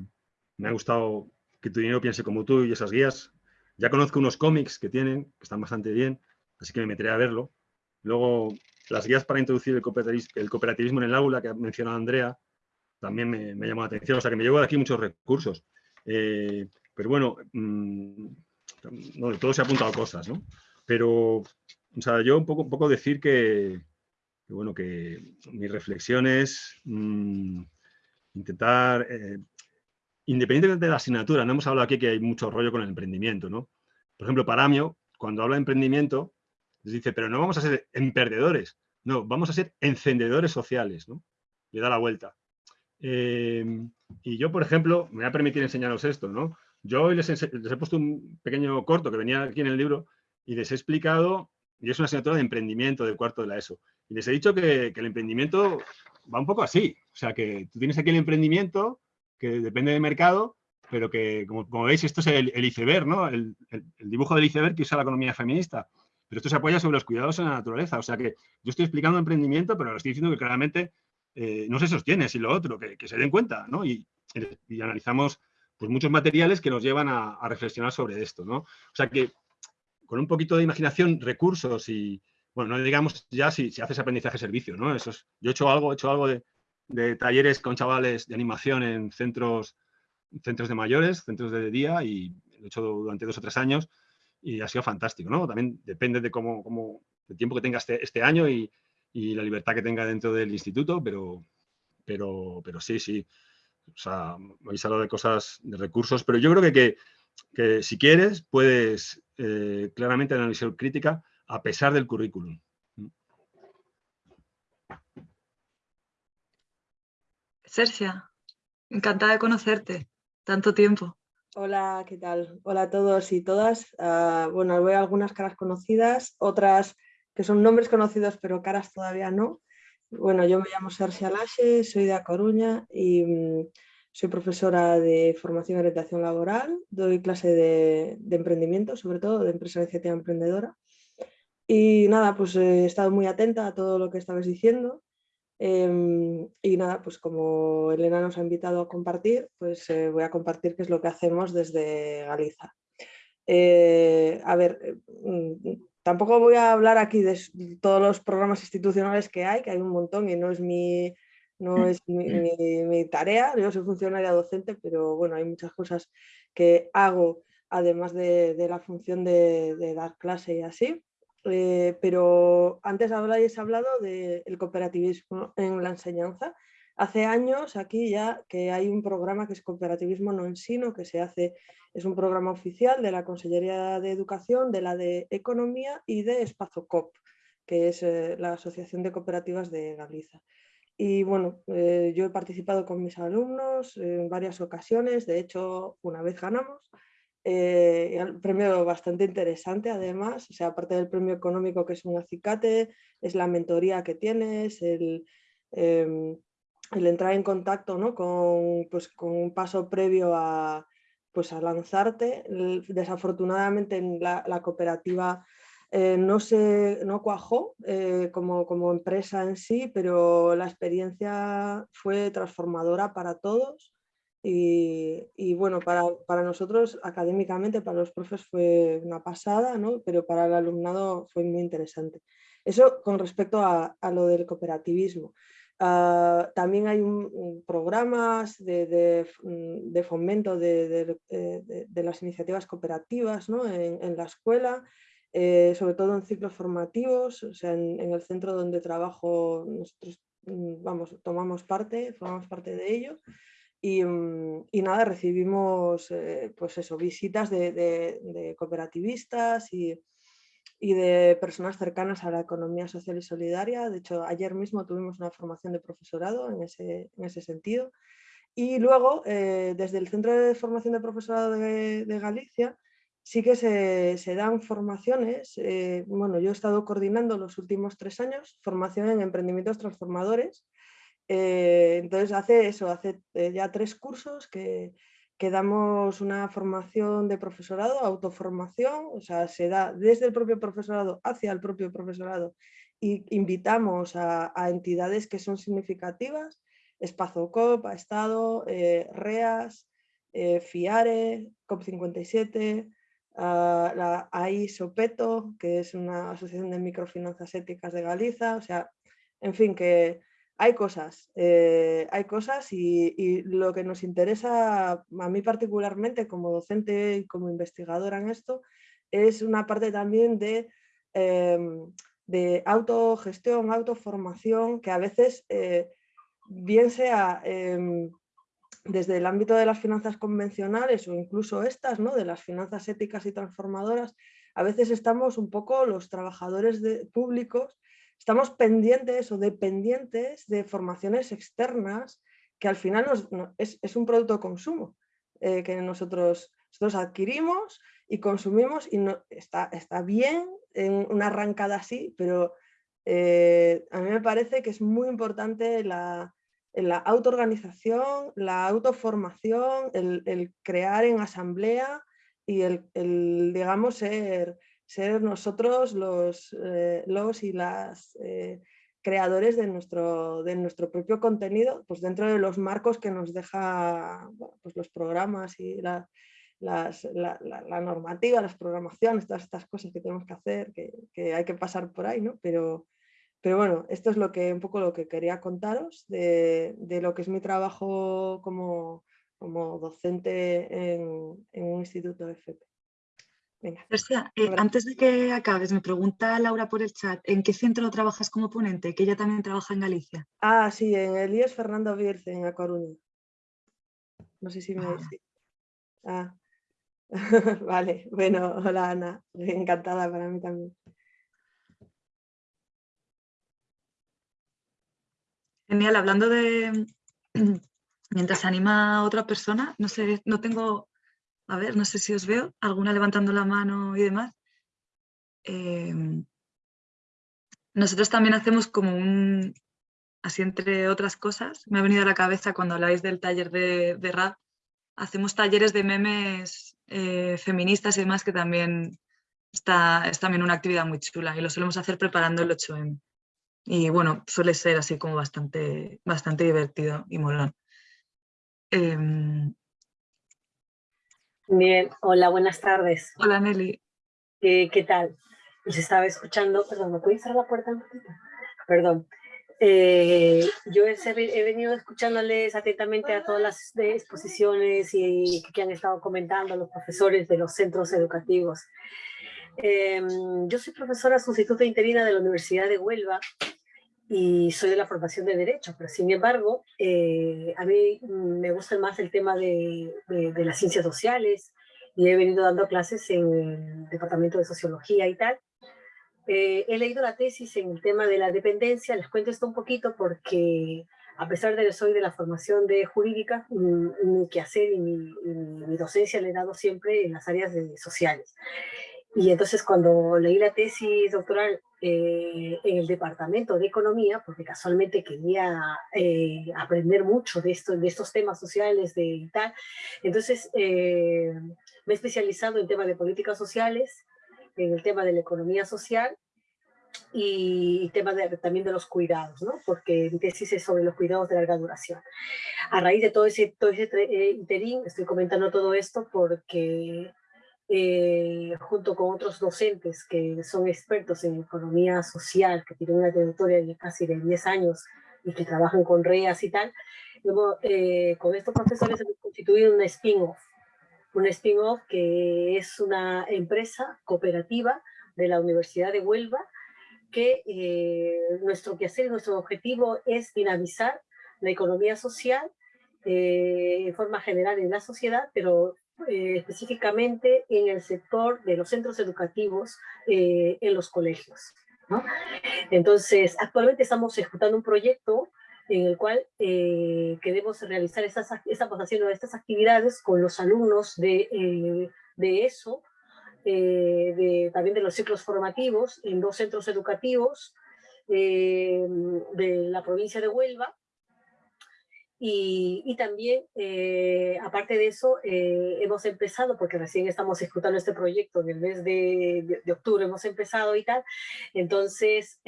me ha gustado que tu dinero piense como tú y esas guías. Ya conozco unos cómics que tienen, que están bastante bien, así que me meteré a verlo. Luego, las guías para introducir el cooperativismo, en el aula que ha mencionado Andrea, también me, llamó la atención. O sea, que me llevo de aquí muchos recursos. Eh, pero bueno, todo se ha apuntado cosas, ¿no? Pero, o sea, yo un poco, un poco decir que, bueno, que mis reflexiones, mm, intentar, eh, independientemente de la asignatura, no hemos hablado aquí que hay mucho rollo con el emprendimiento, ¿no? Por ejemplo, Paramio, cuando habla de emprendimiento, dice, pero no vamos a ser emperdedores, no, vamos a ser encendedores sociales, ¿no? Le da la vuelta. Eh, y yo, por ejemplo, me voy a permitir enseñaros esto, ¿no? Yo hoy les, he puesto un pequeño corto que venía aquí en el libro y les he explicado, y es una asignatura de emprendimiento del cuarto de la ESO, y les he dicho que, el emprendimiento va un poco así, o sea que tú tienes aquí el emprendimiento que depende del mercado, pero que, como, veis, esto es el, iceberg, ¿no? El, dibujo del iceberg que usa la economía feminista. Pero esto se apoya sobre los cuidados en la naturaleza. O sea que yo estoy explicando emprendimiento, pero lo estoy diciendo que claramente eh, no se sostiene, si lo otro, que, se den cuenta, ¿no? Y analizamos pues muchos materiales que nos llevan a, reflexionar sobre esto, ¿no? O sea que con un poquito de imaginación, recursos y, bueno, no digamos ya si, si haces aprendizaje servicio, ¿no? Eso yo he hecho algo, he hecho algo de, talleres con chavales de animación en centros, centros de mayores, centros de día y he hecho durante dos o tres años y ha sido fantástico, ¿no? También depende de cómo, cómo el tiempo que tenga este, este año y, y, la libertad que tenga dentro del instituto, pero, pero, pero sí, sí. O sea, habéis hablado de cosas, de recursos, pero yo creo que, que, si quieres puedes eh, claramente analizar crítica a pesar del currículum. Sersia, encantada de conocerte. Tanto tiempo. Hola, ¿qué tal? Hola a todos y todas. Ah, bueno, veo algunas caras conocidas, otras que son nombres conocidos pero caras todavía no. Bueno, yo me llamo Sergio Lache, soy de A Coruña y mm, soy profesora de formación y orientación laboral, doy clase de, emprendimiento, sobre todo de empresa iniciativa emprendedora. Y nada, pues he estado muy atenta a todo lo que estabais diciendo. Em, y nada, pues como Elena nos ha invitado a compartir, pues eh, voy a compartir qué es lo que hacemos desde Galiza. Eh, a ver, mm, Tampoco voy a hablar aquí de todos los programas institucionales que hay, que hay un montón y no es mi, no es mi, tarea, yo soy funcionaria docente, pero bueno, hay muchas cosas que hago además de, la función de, dar clase y así. Eh, pero antes habláis hablado del cooperativismo en la enseñanza Hace años aquí ya que hay un programa que es Cooperativismo No Ensino, que se hace, es un programa oficial de la Consellería de Educación, de la de Economía y de Espacio COP, que es eh, la Asociación de Cooperativas de Galiza. Y bueno, eh, yo he participado con mis alumnos en varias ocasiones, de hecho una vez ganamos, eh, un premio bastante interesante además, o sea, aparte del premio económico que es un acicate, es la mentoría que tienes, el, em, el entrar en contacto ¿no? con, pues, con un paso previo a, pues, a lanzarte. Desafortunadamente en la, cooperativa eh, no, se, no cuajó eh, como, como, empresa en sí, pero la experiencia fue transformadora para todos y, y bueno, para, para, nosotros académicamente, para los profes fue una pasada, ¿no? pero para el alumnado fue muy interesante. Eso con respecto a, a lo del cooperativismo. Ah, también hay programas de, mm, fomento eh, de, las iniciativas cooperativas en, la escuela. eh, sobre todo en ciclos formativos, o sea, en, el centro donde trabajo nosotros mm, vamos, tomamos parte, formamos parte de ello. Y, mm, nada, recibimos eh, pues eso, visitas de, cooperativistas y, de personas cercanas a la economía social y solidaria. De hecho, ayer mismo tuvimos una formación de profesorado en ese, en ese sentido. Y luego, eh, desde el Centro de Formación de Profesorado de, Galicia, sí que se, dan formaciones. Eh, bueno, yo he estado coordinando los últimos tres años formación en emprendimientos transformadores. Eh, entonces, hace eso, hace ya tres cursos que, que damos una formación de profesorado, autoformación, o sea, se da desde el propio profesorado hacia el propio profesorado y invitamos a, a entidades que son significativas Espazocop, ha estado, eh, REAS, eh, FIARE, COP57, ah, la AISOPETO, que es una asociación de microfinanzas éticas de Galiza, o sea, en fin, que hay cosas, eh, hay cosas y, lo que nos interesa a mí particularmente como docente y como investigadora en esto es una parte también de, em, de autogestión, autoformación, que a veces bien sea em, desde el ámbito de las finanzas convencionales o incluso estas, ¿no? de las finanzas éticas y transformadoras, a veces estamos un poco los trabajadores públicos, estamos pendientes o dependientes de formaciones externas que al final es, un producto de consumo eh, que nosotros, nosotros adquirimos y consumimos y está, está bien en una arrancada así, pero eh, a mí me parece que es muy importante la, la autoorganización, la autoformación, el, crear en asamblea y el, digamos, ser, ser nosotros los, eh, los y las eh, creadores de nuestro, de nuestro propio contenido, pues dentro de los marcos que nos deja pues los programas y la, la, normativa, las programaciones, todas estas cosas que tenemos que hacer, que, que hay que pasar por ahí, ¿no? Pero, pero bueno, esto es lo que, un poco lo que quería contaros de, lo que es mi trabajo como, como docente en, un instituto de FP. Venga. Eh, antes de que acabes, me pregunta Laura por el chat, ¿en qué centro trabajas como ponente? Que ella también trabaja en Galicia. Ah, sí, en el IES Fernando Bierce, en A Coruña. No sé si me... Ah. ah. <laughs> vale, bueno, hola Ana, encantada para mí también. Genial, hablando de <clears throat> mientras anima a otra persona, no sé, no tengo, a ver, no sé si os veo, alguna levantando la mano y demás. Em, nosotros también hacemos como un, así entre otras cosas, me ha venido a la cabeza cuando habláis del taller de, de rap, hacemos talleres de memes eh, feministas y demás que también está, es también una actividad muy chula y lo solemos hacer preparando el 8M y bueno, suele ser así como bastante, bastante divertido y molón. Em, Bien, hola, buenas tardes. Hola Nelly. ¿Qué, tal? Pues estaba escuchando, perdón, ¿me puedes cerrar la puerta un poquito? Perdón. Eh, yo he, venido escuchándoles atentamente a todas las exposiciones y que han estado comentando los profesores de los centros educativos. Em, yo soy profesora sustituta interina de la Universidad de Huelva y soy de la formación de Derecho, pero sin embargo, eh, a mí me gusta más el tema de, de, las ciencias sociales y he venido dando clases en el Departamento de Sociología y tal. Eh, he leído la tesis en el tema de la dependencia, les cuento esto un poquito porque a pesar de que soy de la formación de jurídica, mi, quehacer y mi, mi, docencia le he dado siempre en las áreas de sociales. Y entonces cuando leí la tesis doctoral eh, en el departamento de economía, porque casualmente quería eh, aprender mucho de, esto, de estos temas sociales de, y tal, entonces eh, me he especializado en temas de políticas sociales, en el tema de la economía social y tema de, también de los cuidados, ¿no? porque mi tesis es sobre los cuidados de larga duración. A raíz de todo ese, todo ese interín, estoy comentando todo esto porque eh, junto con otros docentes que son expertos en economía social, que tienen una trayectoria de casi de 10 años y que trabajan con REAS y tal, luego, eh, con estos profesores hemos constituido un spin-off, un spin-off que es una empresa cooperativa de la Universidad de Huelva, que eh, nuestro quehacer nuestro objetivo es dinamizar la economía social eh, en forma general en la sociedad, pero eh, específicamente en el sector de los centros educativos en los colegios. Entonces, actualmente estamos ejecutando un proyecto en el cual queremos realizar estas, estamos haciendo estas actividades con los alumnos de, de ESO, eh, de, también de los ciclos formativos en dos centros educativos eh, de la provincia de Huelva. Y, también, eh, aparte de eso, hemos empezado, porque recién estamos ejecutando este proyecto en el mes de, de octubre, hemos empezado y tal. Entonces,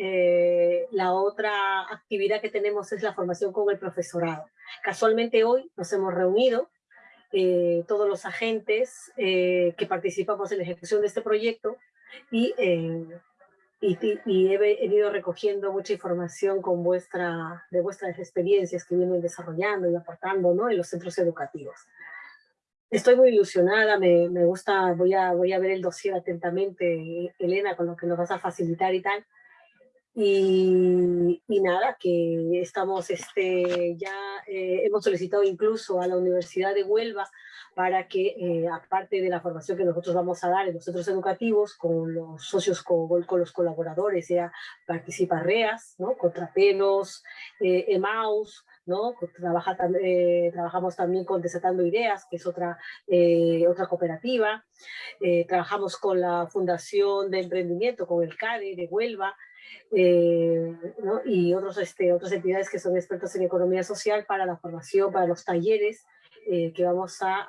la otra actividad que tenemos es la formación con el profesorado. Casualmente hoy nos hemos reunido eh, todos los agentes eh, que participamos en la ejecución de este proyecto y, eh, y, he venido recogiendo mucha información con vuestra, de vuestras experiencias que vienen desarrollando y aportando ¿no? en los centros educativos. Estoy muy ilusionada, me, me, gusta, voy a, voy a ver el dossier atentamente, Elena, con lo que nos vas a facilitar y tal. Y, y, nada, que estamos, este, ya eh, hemos solicitado incluso a la Universidad de Huelva para que, eh, aparte de la formación que nosotros vamos a dar en los centros educativos, con los socios, con, con los colaboradores, sea Participa REAS, ¿no? Contrapelos, eh, EMAUS, ¿no? Trabaja, eh, trabajamos también con Desatando Ideas, que es otra, otra cooperativa. trabajamos con la Fundación de Emprendimiento, con el CADE de Huelva, eh, y otros, este, otras entidades que son expertos en economía social para la formación, para los talleres eh, que vamos a,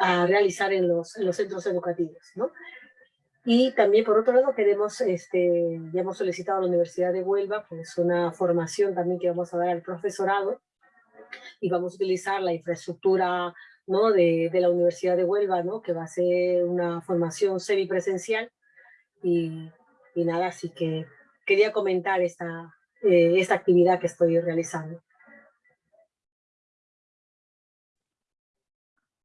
a, realizar en los, en los, centros educativos. ¿no? Y también, por otro lado, queremos, este, ya hemos solicitado a la Universidad de Huelva pues una formación también que vamos a dar al profesorado y vamos a utilizar la infraestructura ¿no? de, de la Universidad de Huelva, ¿no? que va a ser una formación semipresencial y, y nada, así que quería comentar esta, eh, esta actividad que estoy realizando.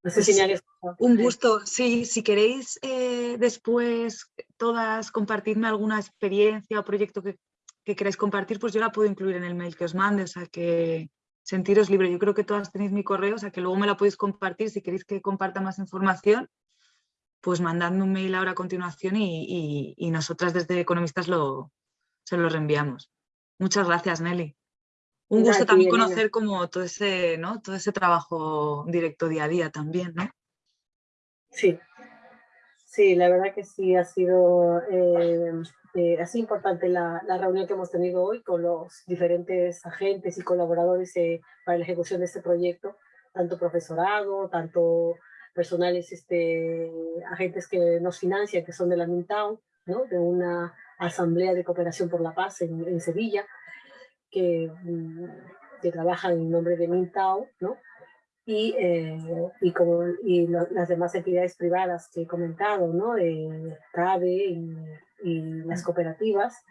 No sé si me Un gusto. Sí, si queréis eh, después todas compartirme alguna experiencia o proyecto que, que, queráis compartir, pues yo la puedo incluir en el mail que os mande, o sea que sentiros libre. Yo creo que todas tenéis mi correo, o sea que luego me la podéis compartir si queréis que comparta más información pues mandadme un mail ahora a continuación y, nosotras desde Economistas lo, se lo reenviamos. Muchas gracias, Nelly. Un gusto también conocer como todo ese, ¿no? todo ese trabajo directo día a día también, ¿no? Sí, sí, la verdad que sí ha sido eh, eh, así importante la, reunión que hemos tenido hoy con los diferentes agentes y colaboradores eh, para la ejecución de este proyecto, tanto profesorado, tanto personales, este, agentes que nos financian, que son de la Mintown, ¿no? de una asamblea de cooperación por la paz en, Sevilla, que, mm, que trabajan en nombre de Mintown, ¿no? y, eh, y, como, y las demás entidades privadas que he comentado, ¿no? Eh, CABE y, y, las cooperativas,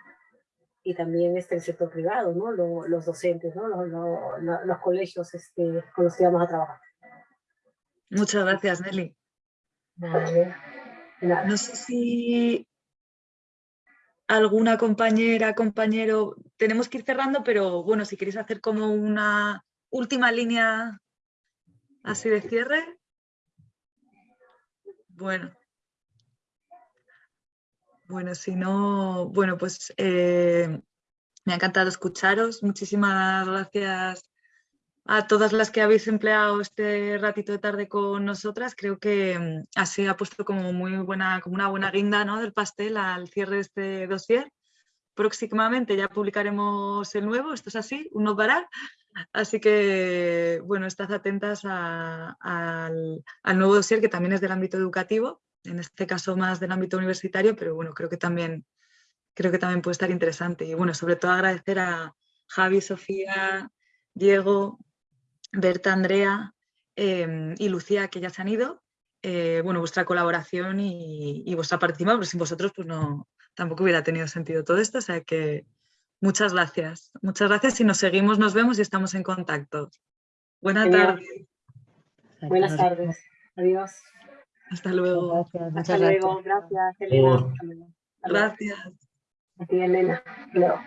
y también este, el sector privado, ¿no? los docentes, ¿no? Los, los, los colegios este, con los que vamos a trabajar. Muchas gracias, Nelly. No sé si alguna compañera, compañero, tenemos que ir cerrando, pero bueno, si queréis hacer como una última línea así de cierre. Bueno. Bueno, si no, bueno, pues eh, me ha encantado escucharos. Muchísimas gracias a todas las que habéis empleado este ratito de tarde con nosotras. Creo que mm, así ha puesto como muy buena, como una buena guinda ¿no? del pastel al cierre de este dossier. Próximamente ya publicaremos el nuevo, esto es así, un no parar. Así que, bueno, estad atentas al, al, nuevo dossier que también es del ámbito educativo, en este caso más del ámbito universitario, pero bueno, creo que también, creo que también puede estar interesante. Y bueno, sobre todo agradecer a Javi, Sofía, Diego, Berta, Andrea em, y Lucía, que ya se han ido, eh, bueno, vuestra colaboración y, vuestra participación, porque sin vosotros pues no, tampoco hubiera tenido sentido todo esto, o sea que muchas gracias. Muchas gracias y nos seguimos, nos vemos y estamos en contacto. Buenas tardes. Buenas tardes. Adiós. Hasta luego. Hasta luego. Gracias, Elena. Gracias. A ti, Elena. Luego.